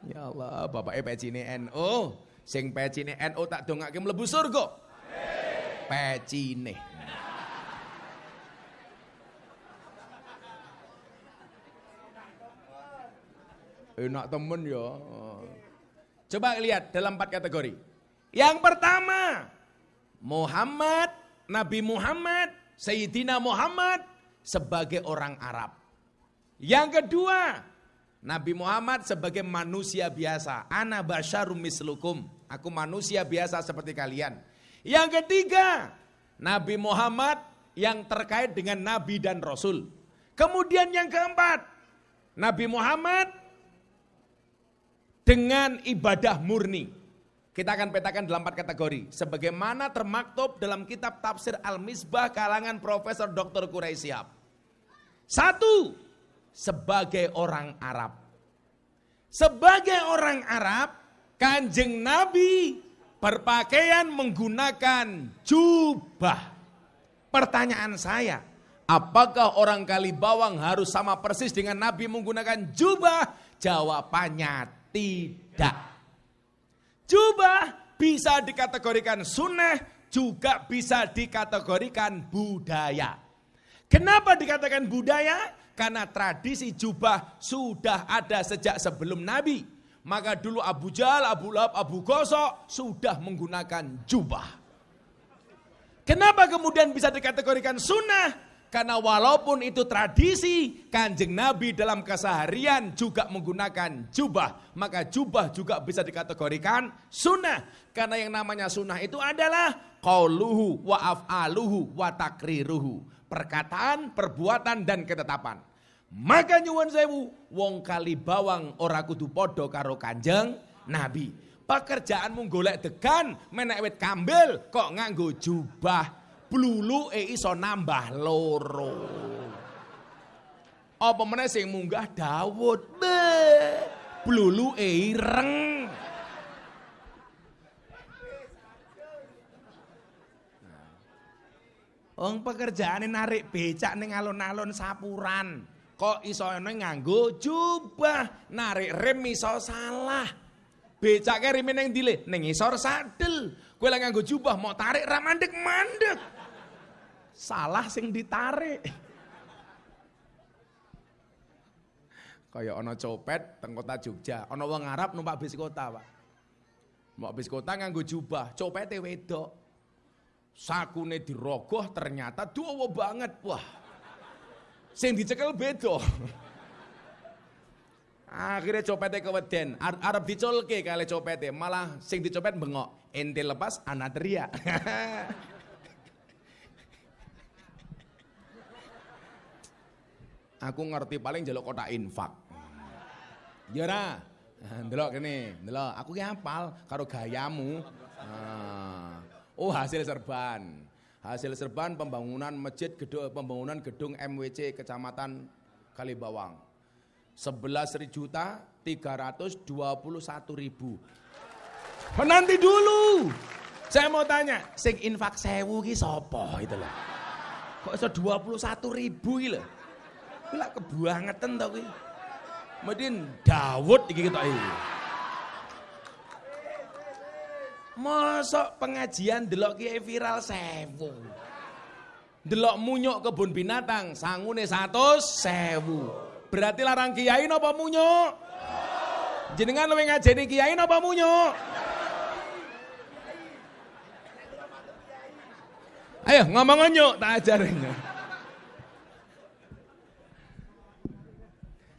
Ya Allah, bapak pecine NO. Sing pecine NO tak dongake mlebu surga. Pecine. Enak temen ya. Coba lihat dalam empat kategori. Yang pertama, Muhammad, Nabi Muhammad, Sayyidina Muhammad sebagai orang Arab. Yang kedua, Nabi Muhammad sebagai manusia biasa. Ana basyarum mislukum. Aku manusia biasa seperti kalian. Yang ketiga, Nabi Muhammad yang terkait dengan Nabi dan Rasul. Kemudian yang keempat, Nabi Muhammad dengan ibadah murni. Kita akan petakan dalam empat kategori. Sebagaimana termaktub dalam kitab tafsir Al-Misbah kalangan Profesor Dr. Quraisyab. Satu, sebagai orang Arab. Sebagai orang Arab, kanjeng Nabi berpakaian menggunakan jubah. Pertanyaan saya, apakah orang Kalibawang harus sama persis dengan Nabi menggunakan jubah? Jawabannya tidak. Jubah bisa dikategorikan sunnah, juga bisa dikategorikan budaya. Kenapa dikatakan budaya? Karena tradisi jubah sudah ada sejak sebelum Nabi. Maka dulu Abu Jahal, Abu Lahab, Abu Gosok sudah menggunakan jubah. Kenapa kemudian bisa dikategorikan sunnah? Karena walaupun itu tradisi, kanjeng Nabi dalam keseharian juga menggunakan jubah. Maka jubah juga bisa dikategorikan sunnah. Karena yang namanya sunnah itu adalah qauluhu wa af'aluhu wa takriruhu. Perkataan, perbuatan, dan ketetapan. Maka nyuwun sewu, wong kali bawang ora kudu podo karo kanjeng Nabi. Pekerjaanmu golek degan, menek wit kambil, kok nganggo jubah e iso nambah loro. Apa meneh sing munggah Daud? Be. e ireng. Wong pekerjaane narik becak ning alun-alun sapuran. Kok iso ana nganggo jubah, narik rem iso salah. Becake rime ning dile, ning isor sadel. Kowe lek nganggo jubah mau tarik ra mandek-mandek. Salah sing ditarik. Kaya ana copet teng kota Jogja, ana wong Arab numpak bis kota, Pak. Numpak bis kota nganggo jubah, copete wedok sakune dirogoh ternyata duowo banget. Wah sing dicekel beda. Akhirnya copetnya keweden. Arab dicolke kali copetnya malah sing dicopet bengok. Ente lepas anak teriak. Aku ngerti paling jaluk kota infak. Ya Jera delok kene delok aku ki hafal karo gayamu. Ah. Oh, hasil serban. Hasil serban pembangunan masjid gedung pembangunan gedung MWC Kecamatan Kalibawang. 11 juta 321 ribu. Menanti dulu. Saya mau tanya, sing infak sewu ki sapa itu loh. Kok iso 21 ribu ki lho. Lah kebangetan to kuwi. Medin Dawud iki ketok iki. Mosok pengajian delok kiai viral sewu. Delok munyuk kebun binatang sangune 100 sewu. Berarti larang kiai napa munyuk? Jenengan luwih ngajeni kiai napa munyuk? Ayo ngomong nyuk tak ajarin.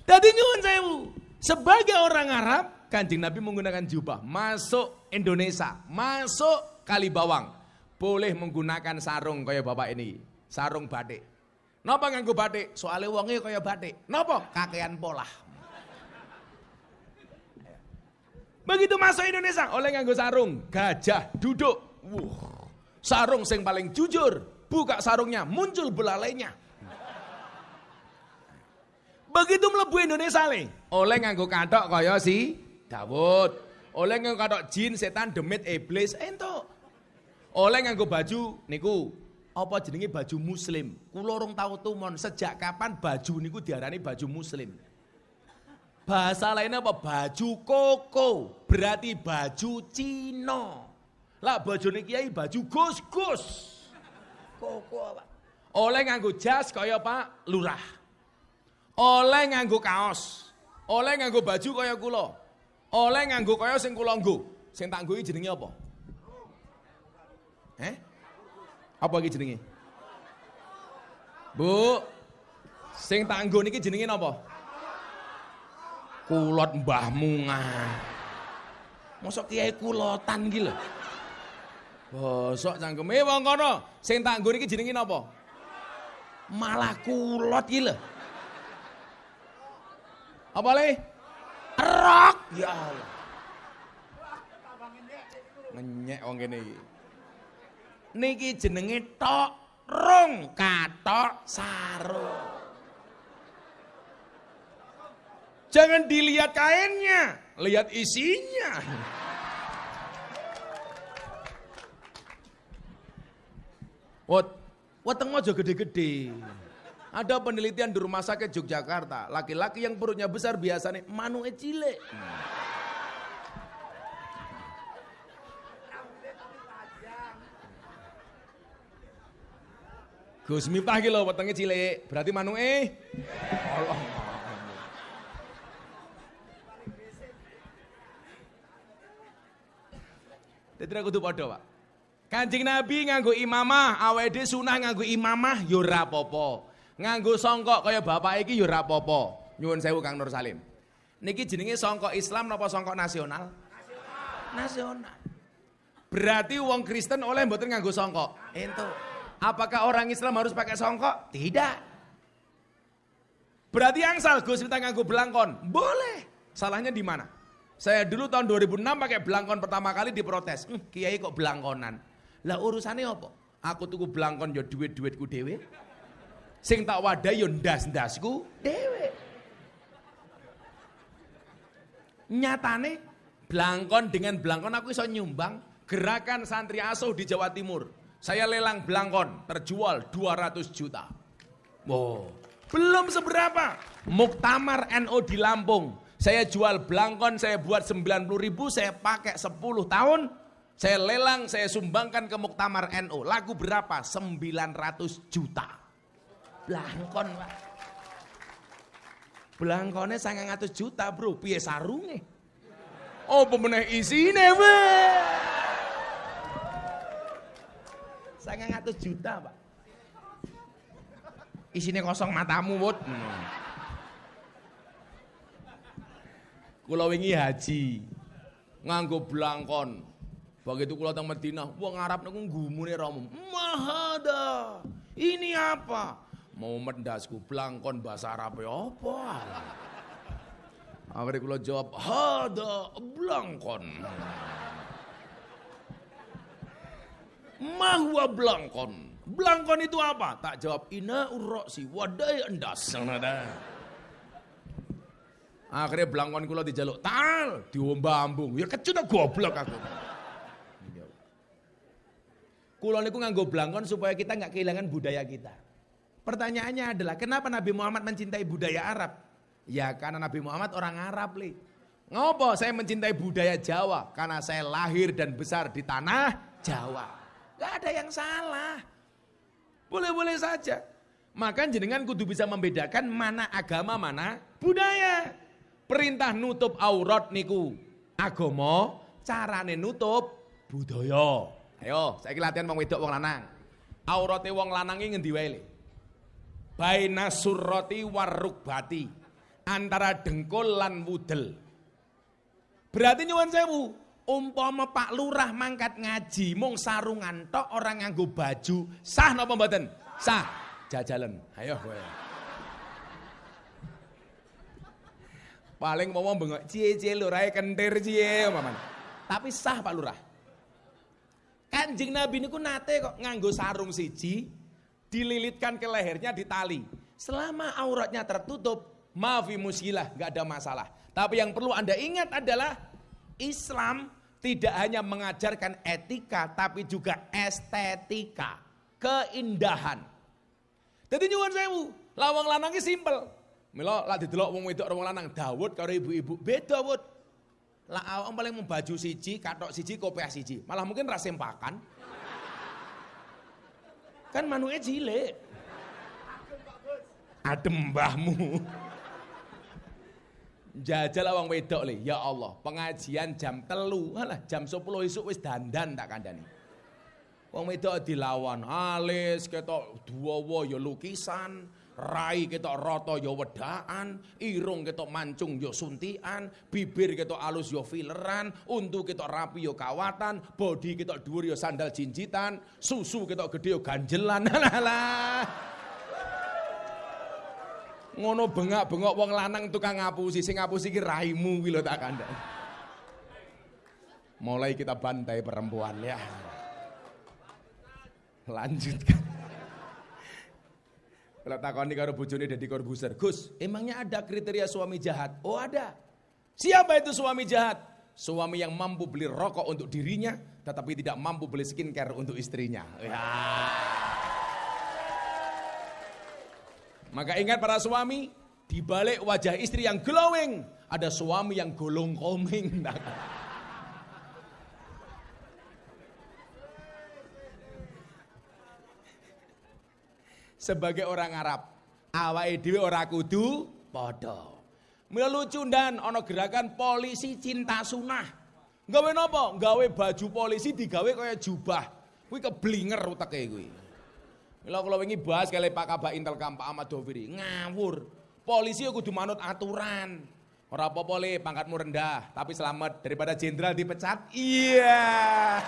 Tadi nyuwun sewu. Sebagai orang Arab, Kanjeng Nabi menggunakan jubah. Masuk Indonesia, masuk Kalibawang. Boleh menggunakan sarung kayak bapak ini. Sarung batik. Napa nganggo batik? Soalnya wonge kaya batik. Napa? Kakean pola. Begitu masuk Indonesia, oleh nganggo sarung, gajah duduk. Wuh. Sarung sing paling jujur, buka sarungnya, muncul belalainya. Begitu melebu Indonesia le, oleh nganggo katok kaya si Dawud. Oleh nganggo katok jin, setan, demit, iblis, ento. Oleh nganggo baju niku apa jenenge baju muslim. Kula urung tau tumon sejak kapan baju niku diarani baju muslim. Bahasa lainnya apa? Baju koko. Berarti baju Cina. Lah bojone kiai baju gus-gus. Koko apa? Oleh nganggo jas kaya Pak Lurah. Oleh nganggo kaos. Oleh nganggo baju kaya kula. Oleh nganggo kaya sing kula nggo. Sing tak nggo jenenge apa? Eh? Apa iki jenenge? Bu. Sing tak nggo niki jenenge napa? Kulot mbahmu ngah. Mosok kiai kulotan iki lho. Bosok cangkeme wong kono. Sing tak nggo iki jenenge napa? Malah kulot iki lho. Apa le? Rok ya Allah. Ngenyek wong kene iki. Niki jenenge tok rung katok sarung. Jangan dilihat kainnya, lihat isinya. Wat, weteng mojo gede-gede. Ada penelitian di rumah sakit Yogyakarta, laki-laki yang perutnya besar biasanya manu cilik. Gus Miftah ki lho wetenge cilik, berarti manuke Allah. Dadi kudu padha, Pak. Kanjeng Nabi nganggo imamah, awake sunah nganggo imamah ya ora apa-apa. Nganggo songkok kaya bapak iki ya ora apa-apa. Nyuwun sewu Kang Nur Salim. Niki jenenge songkok Islam napa songkok nasional? Nasional. Berarti wong Kristen oleh mboten nganggo songkok. Ento. Apakah orang Islam harus pakai songkok? Tidak. Berarti angsal Gus kita nganggo belangkon. Boleh. Salahnya di mana? Saya dulu tahun 2006 pakai belangkon pertama kali diprotes. Hm, kiai kok belangkonan. Lah urusannya apa? Aku tuku belangkon yo duit-duitku dhewe. Sing tak wadah yo ndas-ndasku dhewe. Nyatane belangkon dengan belangkon aku iso nyumbang gerakan santri asuh di Jawa Timur. Saya lelang belangkon terjual 200 juta. Wow, belum seberapa. Muktamar NO di Lampung. Saya jual belangkon, saya buat 90 ribu, saya pakai 10 tahun. Saya lelang, saya sumbangkan ke Muktamar NO. Lagu berapa? 900 juta. Belangkon, Pak. Belangkonnya 900 juta, Bro. Piye sarunge? Oh, pemenang isine, Pak. 900 juta, Pak. Isinya kosong matamu, Bud. Hmm. Kula wingi haji. Nganggo blangkon. Begitu kula teng Madinah, wong Arab niku nggumune romo. Mahada. Ini apa? Mau mendasku blangkon bahasa Arab ya apa? Akhirnya kula jawab, "Hada blangkon." Mahwa blangkon. Blangkon itu apa? Tak jawab, "Ina urroksi wadai endas." Akhirnya blangkon kula dijaluk, "Tal, diombambung." Ya kecut goblok aku. Kula niku nganggo blangkon supaya kita nggak kehilangan budaya kita. Pertanyaannya adalah kenapa Nabi Muhammad mencintai budaya Arab? Ya karena Nabi Muhammad orang Arab, li. Ngopo saya mencintai budaya Jawa? Karena saya lahir dan besar di tanah Jawa. Gak ada yang salah. Boleh-boleh saja. Maka jenengan kudu bisa membedakan mana agama, mana budaya. Perintah nutup aurat niku agama, carane nutup budaya. Ayo, saya latihan wong wedok wong lanang. Aurate wong lanang iki ngendi wae, baina surroti warukbati antara dengkul lan wudel. Berarti nyuwun sewu, umpama Pak Lurah mangkat ngaji mung sarungan tok orang nganggo baju, sah napa mboten? Sah. Jajalan. Ayo kowe. Paling mau bengok cie-cie lurahe kentir cie umpaman. Tapi sah Pak Lurah. Kanjeng Nabi niku nate kok nganggo sarung siji, dililitkan ke lehernya di tali. Selama auratnya tertutup, maafi musilah, nggak ada masalah. Tapi yang perlu Anda ingat adalah Islam tidak hanya mengajarkan etika, tapi juga estetika, keindahan. Jadi nyuwun sewu, lawang lanangnya simpel. Mila lah didelok wong wedok wong lanang Dawud karo ibu-ibu beda Dawud. Lah awak paling membaju siji, katok siji, kopiah siji. Malah mungkin rasempakan. Kan manuke cilik. Adem mbahmu. Jajal awang wedok le, ya Allah, pengajian jam telu, alah jam 10 isuk wis dandan tak kandani. Wong wedok dilawan, alis ketok duwa ya lukisan, rai ketok rata ya wedaan, irung ketok mancung ya suntian, bibir ketok alus ya fileran, untu ketok rapi ya kawatan, body ketok dhuwur ya sandal jinjitan, susu ketok gede ya ganjelan. Ngono bengak-bengok wong lanang tukang ngapusi, sing ngapusi ki raimu kuwi lho tak kandhani. Mulai kita bantai perempuan ya. Lanjutkan. Kalau takoni karo bojone Deddy Corbuzier, Gus, emangnya ada kriteria suami jahat? Oh ada. Siapa itu suami jahat? Suami yang mampu beli rokok untuk dirinya, tetapi tidak mampu beli skincare untuk istrinya. Ya. Maka ingat para suami, di balik wajah istri yang glowing, ada suami yang golong koming. Sebagai orang Arab. Awake dhewe ora kudu padha. Mila lucu dan ana gerakan polisi cinta sunah. Gawe napa? Gawe baju polisi digawe kaya jubah. Kuwi keblinger uteke kuwi. Mila kula wingi bahas kali Pak Kabak Intel Kamp Ahmad Doviri, ngawur. Polisi kudu manut aturan. Ora apa-apa pangkatmu rendah, tapi selamat daripada jenderal dipecat. Iya.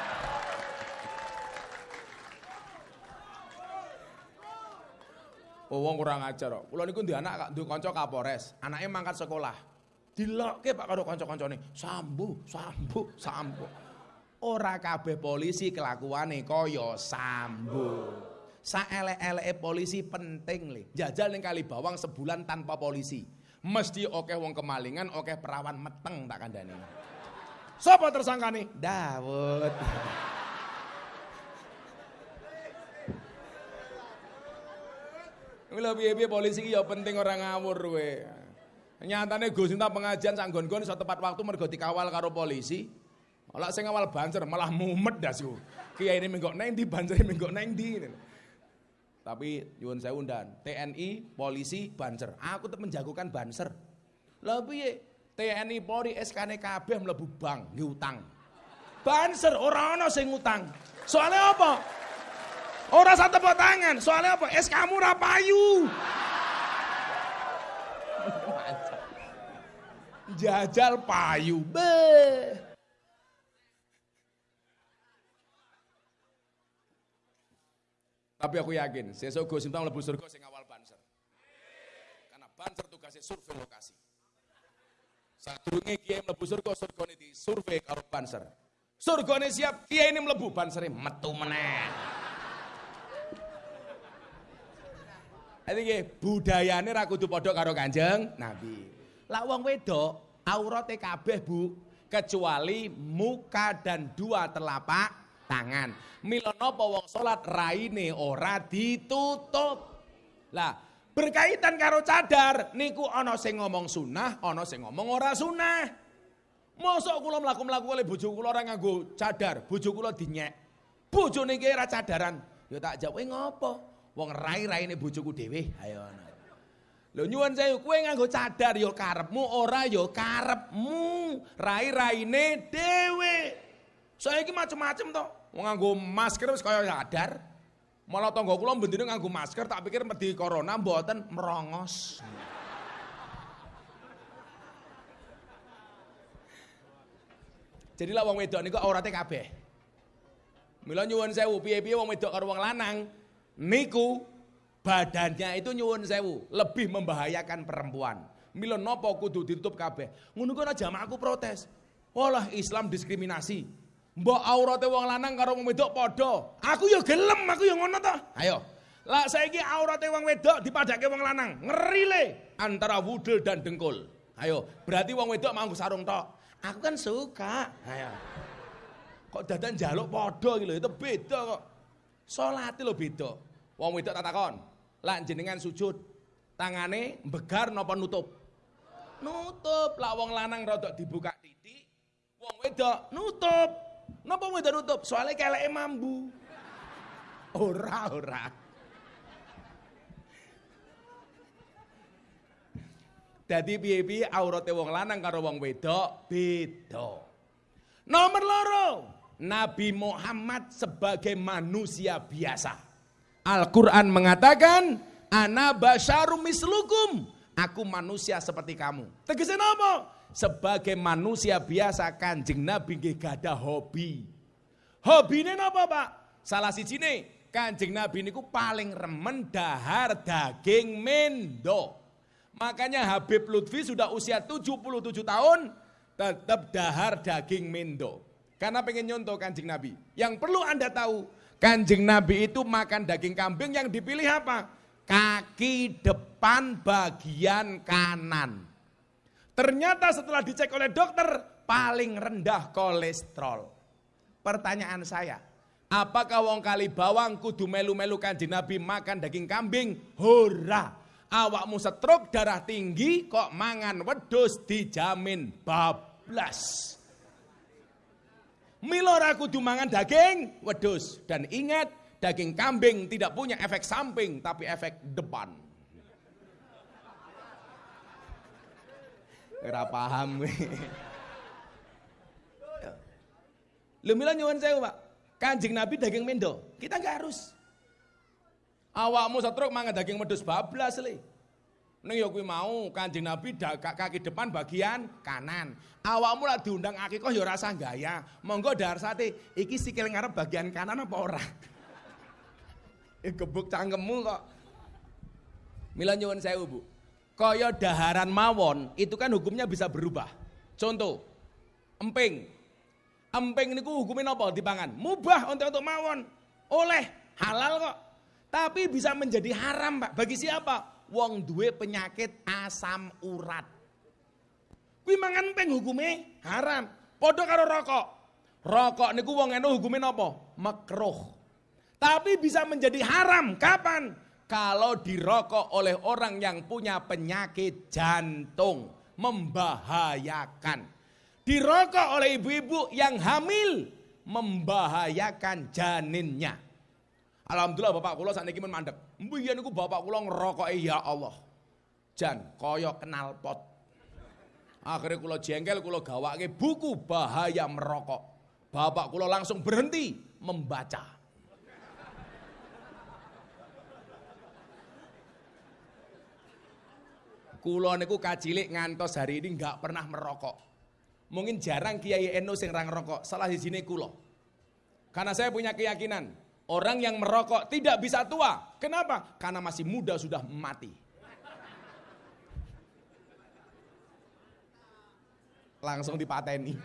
Oh, wong kurang ajar kok. Kula niku anak ndek kanca Kapolres, anake mangkat sekolah. Dilokke Pak karo kanca-kancane, sambu, sambu, sambu. Ora kabeh polisi kelakuane kaya sambu. Saelek-eleke polisi penting le. Jajal ning kali bawang sebulan tanpa polisi. Mesti oke wong kemalingan, oke perawan meteng tak kandhani. Sapa tersangkane? Dawud. Piye-piye polisi ya penting ora ngawur kowe. Nyatane Gus Sinta pengajian sak nggon-nggon iso tepat waktu mergo dikawal karo polisi. Malah sing ngawal banser malah mumet dasu. Kiai ini menggok neng di banser menggok neng di. Tapi nyuwun saya undan, TNI, polisi, banser. Aku tetep menjagokan banser. Piye? TNI Polri SK-ne kabeh mlebu bank nggih utang. Banser ora ana sing utang. Soalnya apa? Orang satu tepuk tangan, soalnya apa? Es kamu rapayu. Jajal payu. Be. Tapi aku yakin, sesuk Gus Miftah mlebu surga sing awal banser. Karena banser tugasnya survei lokasi. Sadurunge kiai mlebu surga, surgane di survei karo banser. Surgane siap, kiai ini mlebu bansere metu meneh. Jadi nggih, budayane ra kudu padha karo Kanjeng Nabi. Lah wong wedok aurate kabeh, Bu, kecuali muka dan dua telapak tangan. Mila napa wong salat raine ora ditutup. Lah, berkaitan karo cadar niku ana sing ngomong sunah, ana sing ngomong ora sunah. Mosok kula mlaku-mlaku oleh bojo kula ora nganggo cadar, bojo kula dinyek. Bojone iki ora cadaran. Ya tak jawab, ngopo? Wong rai-raine bojoku dhewe. Ayo ana. Lho nyuwun saya kowe nganggo cadar ya karepmu ora ya karepmu. Rai-raine dhewe. Saiki macem-macem to. Nganggo masker wis kaya sadar. Malah tangga kula bendine nganggo masker tak pikir medhi corona mboten merongos. Jadi lah wong wedok niku aurate kabeh. Mila nyuwun sewu piye-piye wong wedok karo wong lanang niku badannya itu nyuwun sewu lebih membahayakan perempuan. Mila napa kudu ditutup kabeh. Ngono ku ana jamaahku protes. Walah Islam diskriminasi. Mbok aurate wong lanang karo wong wedok padha. Aku ya gelem, aku ya ngono to. Ayo. Lah saiki aurate wong wedok dipadake wong lanang. Ngeri le antara wudel dan dengkul. Ayo, berarti wong wedok mau sarung tok. Aku kan suka. Ayo. Kok dadan jaluk padha iki lho, itu beda kok. Salate lho beda. Wong wedok tak takon. Lah jenengan sujud, tangane mbegar napa nutup? Nutup. Lah wong lanang rodok dibuka titik, wong wedok nutup. Napa wedok nutup? Soalnya keleke mambu. Ora, ora. Dadi piye-piye aurate wong lanang karo wong wedok beda. Nomor loro, Nabi Muhammad sebagai manusia biasa. Al-Qur'an mengatakan, "Ana basyarum mislukum." Aku manusia seperti kamu. Tegasnya napa? sebagai manusia biasa Kanjeng Nabi nggih gadah hobi. Hobine napa, Pak? Salah sijine Kanjeng Nabi niku paling remen dahar daging mendo. Makanya Habib Lutfi sudah usia 77 tahun tetap dahar daging mendo. Karena pengen nyontoh kanjeng Nabi. Yang perlu Anda tahu, kanjeng Nabi itu makan daging kambing yang dipilih apa? Kaki depan bagian kanan. Ternyata setelah dicek oleh dokter paling rendah kolesterol. Pertanyaan saya, apakah wong kali bawang kudu melu-melu kanjeng Nabi makan daging kambing? Hora. Awakmu stroke darah tinggi kok mangan wedus dijamin bablas. Milora kudu mangan daging wedus dan ingat daging kambing tidak punya efek samping tapi efek depan. Ora paham. Lho nyuwun sewu, Pak. Kanjeng Nabi daging mendo. Kita enggak harus. Awakmu setruk mangan daging wedhus bablas le. Ning ya kuwi mau Kanjeng Nabi kaki depan bagian kanan. Awakmu lah diundang akikoh ya rasa gaya. Monggo dahar sate, iki sikil ngarep bagian kanan apa ora? Eh gebuk cangkemmu kok. Mila nyuwun sewu, Bu kaya daharan mawon itu kan hukumnya bisa berubah. Contoh, emping. Emping niku hukumnya apa dipangan? Mubah untuk untuk mawon. Oleh halal kok. Tapi bisa menjadi haram, Pak. Bagi siapa? Wong duwe penyakit asam urat. Kuwi mangan emping hukumnya haram. Padha karo rokok. Rokok niku wong eno hukumnya apa? Makruh. Tapi bisa menjadi haram kapan? kalau dirokok oleh orang yang punya penyakit jantung membahayakan. Dirokok oleh ibu-ibu yang hamil membahayakan janinnya. Alhamdulillah bapak kula saat ini mandek. Mbiyen niku bapak kula ngerokok ya Allah. Jan koyok kenal pot. Akhirnya kula jengkel kula gawake buku bahaya merokok. Bapak kula langsung berhenti membaca. Kulo niku kacilik ngantos hari ini nggak pernah merokok. Mungkin jarang Kiai Eno sing rang rokok. Salah di sini kulo. Karena saya punya keyakinan, Orang yang merokok tidak bisa tua. Kenapa? Karena masih muda sudah mati. Langsung dipateni.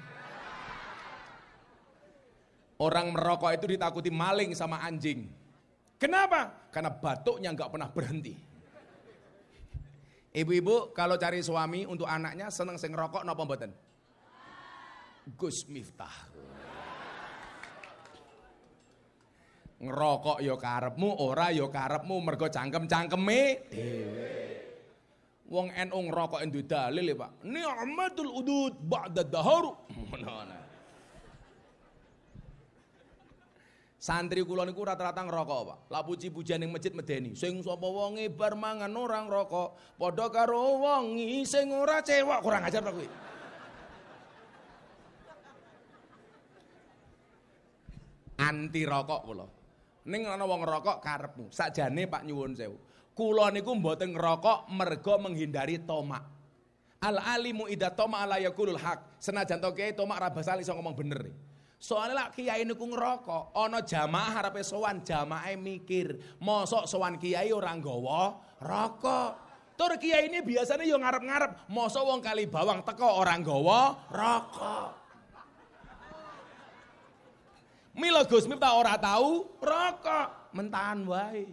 Orang merokok itu ditakuti maling sama anjing. Kenapa? Karena batuknya nggak pernah berhenti. Ibu-ibu kalau cari suami untuk anaknya seneng sing rokok napa mboten? Gus Miftah. Ngerokok ya karepmu, ora ya karepmu mergo cangkem-cangkeme dhewe. Wong NU ngerokok endu dalil ya, Pak. Ni'matul udud ba'da dahar. Santri kula niku rata-rata ngerokok, Pak. Lah puji-pujian ning masjid medeni. Sing sapa wonge bar mangan ora ngerokok, padha karo wong sing ora cewek kurang ajar kuwi. Anti rokok kula. Ning ana wong ngerokok karepmu. Sakjane Pak nyuwun sewu. Kula niku mboten ngerokok mergo menghindari tomak. Al alimu ida toma ala yakulul hak. Senajan to kiai tomak ra basal iso ngomong bener. Soalnya lah kiai niku ngerokok, ana jamaah harepe sowan, jamaah mikir, mosok sowan kiai ora nggawa rokok. Tur kiai ini biasanya yo ngarep-ngarep, mosok wong kali bawang teko orang nggawa rokok. Mila Gus Miftah ora tahu rokok, mentahan wae.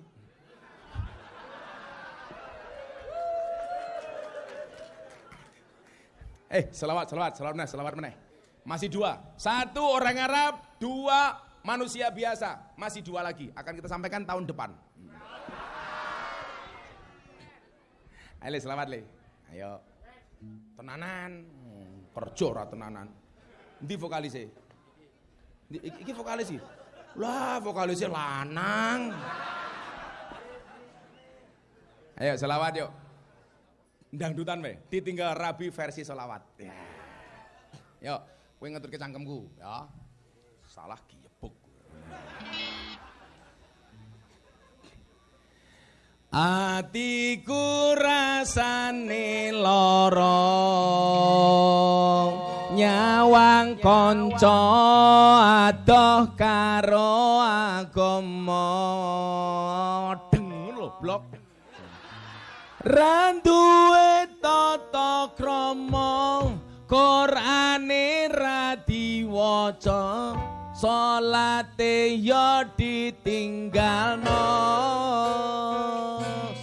Eh, selawat, selawat, selawat meneh, selawat meneh. Masih dua. Satu orang Arab, dua manusia biasa. Masih dua lagi. Akan kita sampaikan tahun depan. Ayo, selamat le. Ayo. Tenanan. Kerja ora tenanan. Ndi vokalise? Iki vokalis sih. Lah vokalisnya lanang. Ayo selawat yuk. Dangdutan we, ditinggal rabi versi selawat. Ya. Yuk, kowe ngetur cangkemku, ya. Salah giyebuk. Atiku rasane lorong nyawang kanca adoh karo agama. Deng lho blok. Randuwe tata krama Qur'ane ra diwaca salate ya ditinggalno.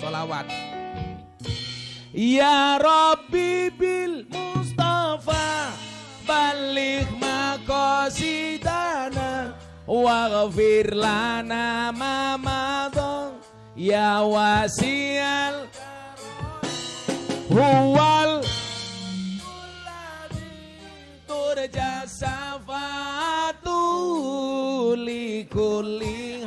Selawat. Ya Rabbi bil balik makosidana waghfir lana ma madon ya wasial. Huwal. Turja safatu likuli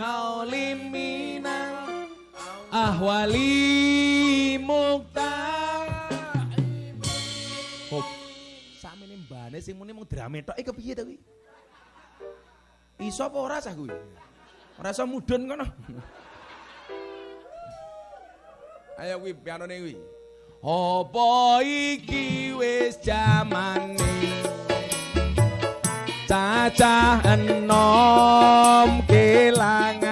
drame tok iki kepiye to kuwi? Iso apa ora sah kuwi? Ora iso mudhun kono. Ayo kuwi pianone kuwi. Apa iki wis jamane? Cacah enom kelangan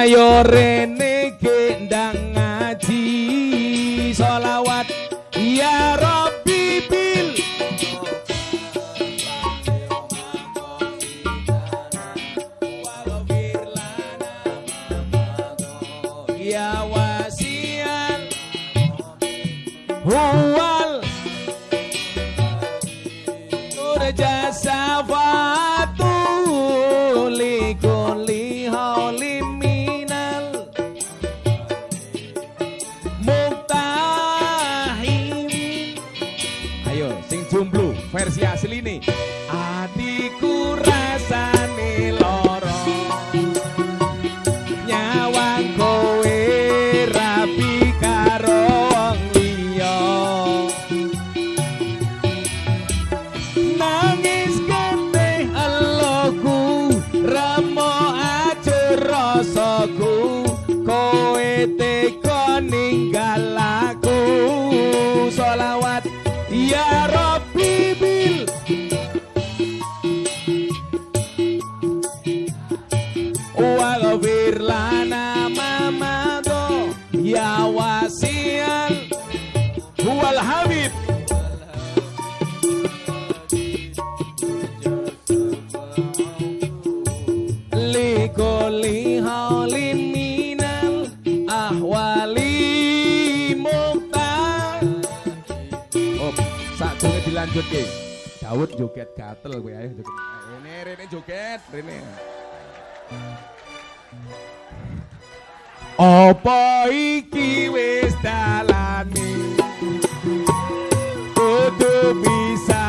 ayo Kuli haulin minal ahwali mukta Op, dilanjut dilanjutke. Daud joget gatel gue ayo joget. Ini rene joget, rene. Apa iki wis dalane Kudu bisa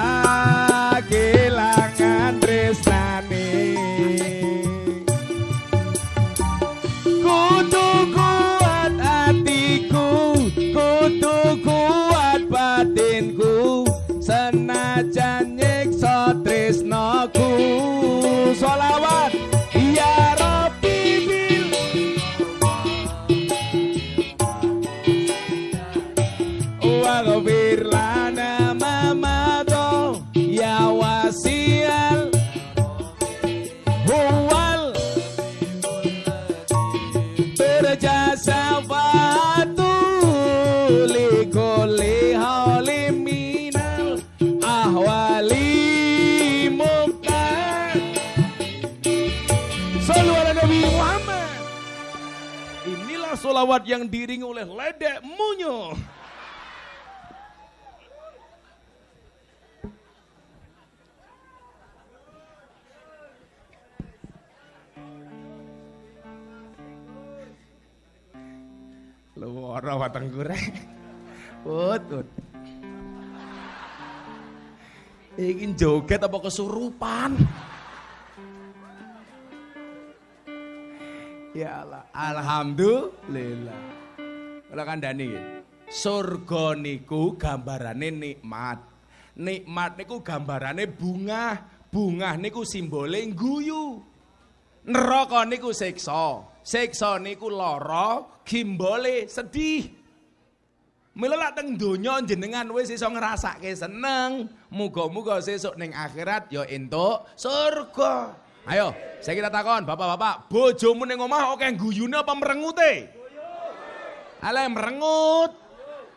Solawat yang diringi oleh ledek munyo Luara watang goreng. Ut, ut. Ingin joget apa kesurupan? Ya Allah, alhamdulillah. Kalau kandhani nggih. Surga niku gambarane nikmat. Nikmat niku gambarane bunga. Bunga niku simbole guyu. Neraka niku siksa. Siksa niku lara, gimbole sedih. Mila lak teng donya jenengan wis iso ngrasake seneng, muga-muga sesuk ning akhirat ya entuk surga. Ayo, saya kita takon, bapak-bapak, bojomu ning omah oke guyune apa merengute? Ale merengut.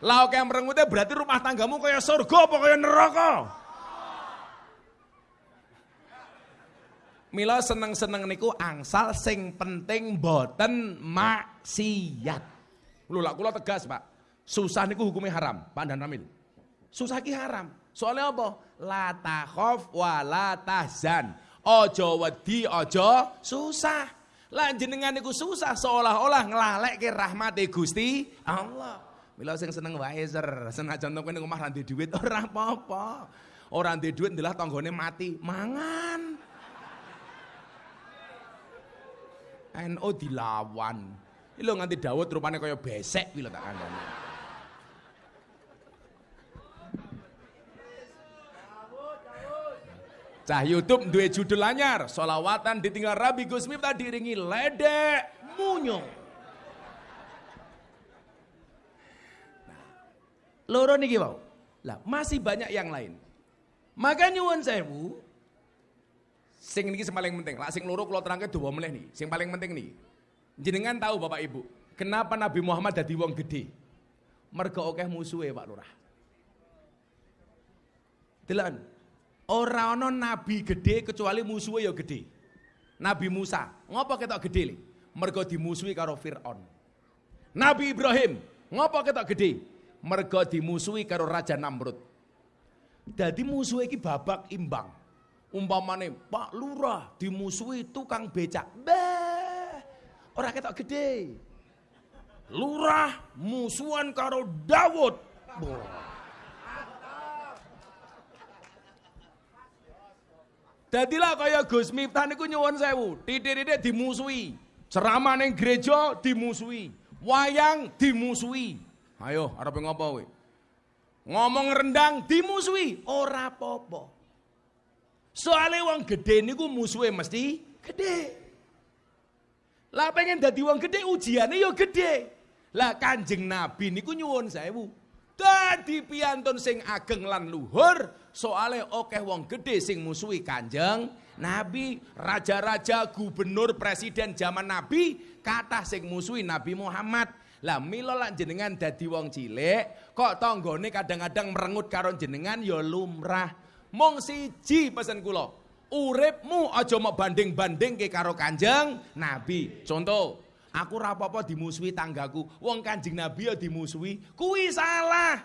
Lah oke merengute berarti rumah tanggamu kaya surga apa kaya neraka? Mila seneng-seneng niku angsal sing penting boten maksiat. Lho lak kula tegas, Pak. Susah niku hukumnya haram, Pak Dan Ramil. Susah ki haram. Soalnya apa? La takhaf wa la tahzan. Ojo wedi, ojo susah. Lah jenengan niku susah seolah-olah nglalekke rahmate Gusti Allah. Mila sing seneng wae ser, senajan to ning omah ra duit ora apa-apa. Ora duwe duit ndelah tanggane mati, mangan. NO dilawan. Iki lho nganti Daud rupane kaya besek lho tak kandhani. Cah YouTube duwe judul anyar, solawatan ditinggal Rabi Gus Miftah diringi ledek munyo. Nah, loro niki wau. Lah, masih banyak yang lain. Maka nyuwun sewu, sing niki paling penting. Lah sing loro kula terangke dawa meneh nih. Sing paling penting nih. Jenengan tahu Bapak Ibu, kenapa Nabi Muhammad dadi wong gede? Mergo akeh musuhe Pak Lurah. Delan, Ora ana nabi gede kecuali musuhe ya gede. Nabi Musa, ngopo ketok gede le? Mergo dimusuhi karo Firaun. Nabi Ibrahim, ngopo ketok gede? Mergo dimusuhi karo Raja Namrud. Dadi musuhe iki babak imbang. Umpamane Pak Lurah dimusuhi tukang becak. Bah, ora ketok gede. Lurah musuhan karo Dawud. Boh. Dadilah kaya Gus Miftah niku nyuwun sewu, titik-titik dimusuhi. Ceramah ning gereja dimusuhi, wayang dimusuhi. Ayo, arep ngopo kowe? Ngomong rendang dimusuhi, ora apa-apa. Soale wong gede niku musuhe mesti gede. Lah pengen dadi wong gede ujiane ya gede. Lah Kanjeng Nabi niku nyuwun sewu. Dadi piantun sing ageng lan luhur, soale akeh wong gede sing musuhi Kanjeng Nabi, raja-raja, gubernur, presiden zaman Nabi, kathah sing musuhi Nabi Muhammad. Lah mila lan jenengan dadi wong cilik, kok tanggane kadang-kadang merengut karo jenengan ya lumrah. Mong siji pesen kula, uripmu aja mau banding-banding ke karo Kanjeng Nabi. Contoh, Aku apa-apa dimusuhi tanggaku. Wong Kanjeng Nabi ya dimusuhi, kuwi salah.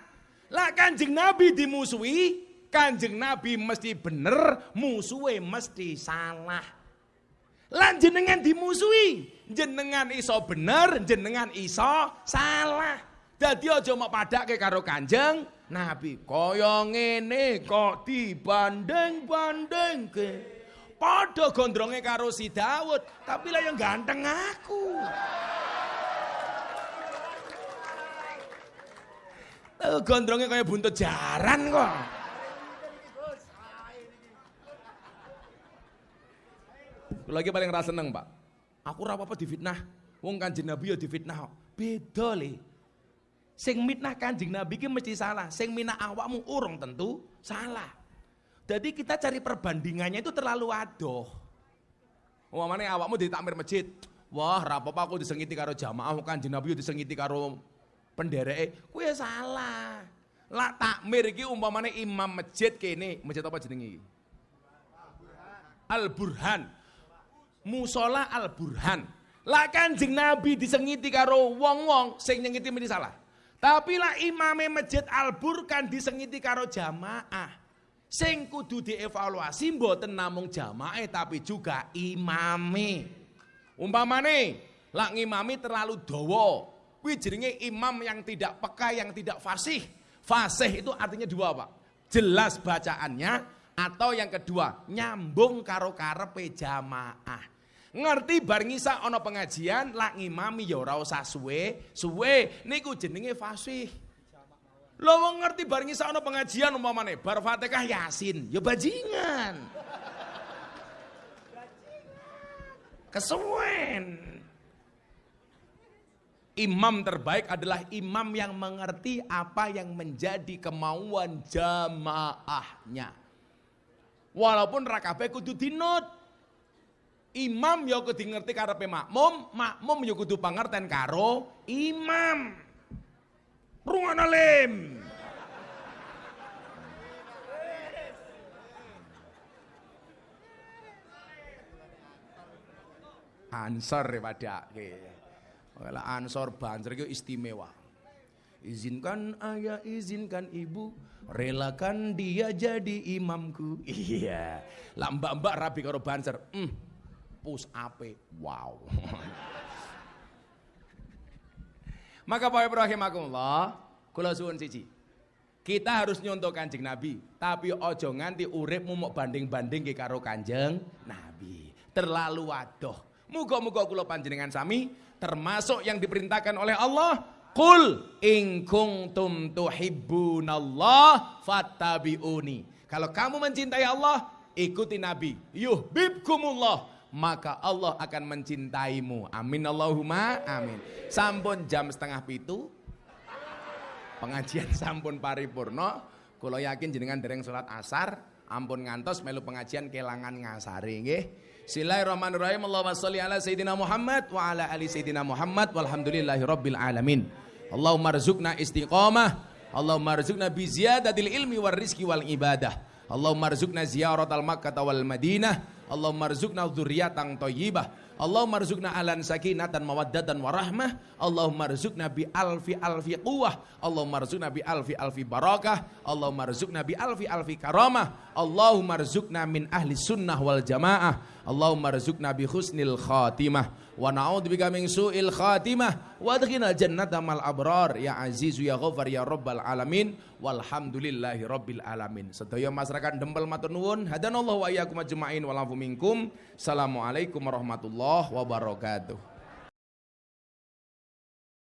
Lah Kanjeng Nabi dimusuhi, Kanjeng Nabi mesti bener, musuhe mesti salah. Lan jenengan dimusuhi, jenengan iso bener, jenengan iso salah. Dadi aja mau padake karo Kanjeng Nabi. Kaya ngene kok dibanding-bandingke. Padha gondronge karo si Daud, tapi lah yang ganteng aku. Tuh gondrongnya kayak buntut jaran kok. Lagi paling rasa seneng, Pak. Aku ora apa-apa difitnah. Wong Kanjeng Nabi ya difitnah. Beda le. Sing mitnah Kanjeng Nabi ki mesti salah, sing minah awakmu urung tentu salah. Jadi kita cari perbandingannya itu terlalu adoh. Umpamane awakmu di takmir masjid. Wah, apa-apa aku disengiti karo jamaah Kanjeng Nabi disengiti karo pendereke, kuwi ya salah. Lah takmir iki umpamane imam masjid kene, masjid apa jenenge iki? Al Burhan. Musola Al Burhan. Lah Kanjeng Nabi disengiti karo wong-wong sing nyengiti mesti salah. Tapi lah imame masjid Al Burhan disengiti karo jamaah. Sing kudu dievaluasi mboten namung jamaah tapi juga imame. Umpamane lak ngimami terlalu dawa. Kuwi jenenge imam yang tidak peka, yang tidak fasih. Fasih itu artinya dua, Pak. Jelas bacaannya atau yang kedua nyambung karo karepe jamaah. Ngerti bar ngisa ana pengajian lak ngimami ya ora usah suwe, suwe niku jenenge fasih. Lo wong ngerti bar ngisa ana pengajian umpamane bar Fatihah Yasin, ya bajingan. Kesuwen. Imam terbaik adalah imam yang mengerti apa yang menjadi kemauan jamaahnya. Walaupun rakabe kudu dinut. Imam ya kudu ngerti karepe makmum, makmum ya kudu pangerten karo imam. Rungono lim. Ansor pada Kalau ansor banser itu istimewa. Izinkan ayah, izinkan ibu, relakan dia jadi imamku. Iya. Lah mbak-mbak rabi karo banser. Hmm, pus ape. Wow. Maka Pak Ibrahim Allah, kula suwun siji. Kita harus nyontoh Kanjeng Nabi, tapi ojo nganti uripmu mau banding-banding ke karo Kanjeng Nabi. Terlalu wadoh. Muga-muga kula panjenengan sami termasuk yang diperintahkan oleh Allah Qul in kuntum tuhibbunallah fattabi'uni. Kalau kamu mencintai Allah, ikuti Nabi. Yuhibbukumullah, maka Allah akan mencintaimu. Amin Allahumma amin. Sampun jam setengah pitu. Pengajian sampun paripurno. Kalau yakin jenengan dereng salat asar, ampun ngantos melu pengajian kelangan ngasari nggih. Bismillahirrahmanirrahim. Allahumma sholli ala sayyidina Muhammad wa ala ali sayyidina Muhammad walhamdulillahi rabbil alamin. Allahumma rzuqna istiqamah. Allahumma rzuqna bi ziyadatil ilmi war rizki wal ibadah. Allahumma rzuqna ziyaratal Makkah wal Madinah. Allahumma rzuqna dzurriatan thayyibah. Allahumma rzuqna alan sakinatan mawaddatan warahmah. Allahumma rzuqna bi alfi alfi quwwah. Allahumma rzuqna bi alfi alfi barakah. Allahumma rzuqna bi alfi alfi karamah. Allahumma rzuqna min ahli sunnah wal jamaah. Allahumma rzuqna bi husnil khatimah wa na'udzubika min su'il khatimah wa adkhilna jannata mal abrar ya azizu ya ghafar ya rabbal alamin walhamdulillahi rabbil alamin. Sedaya masyarakat Dempel matur nuwun hadanallahu wa iyyakum ajmain wa minkum. Assalamualaikum warahmatullahi wabarakatuh.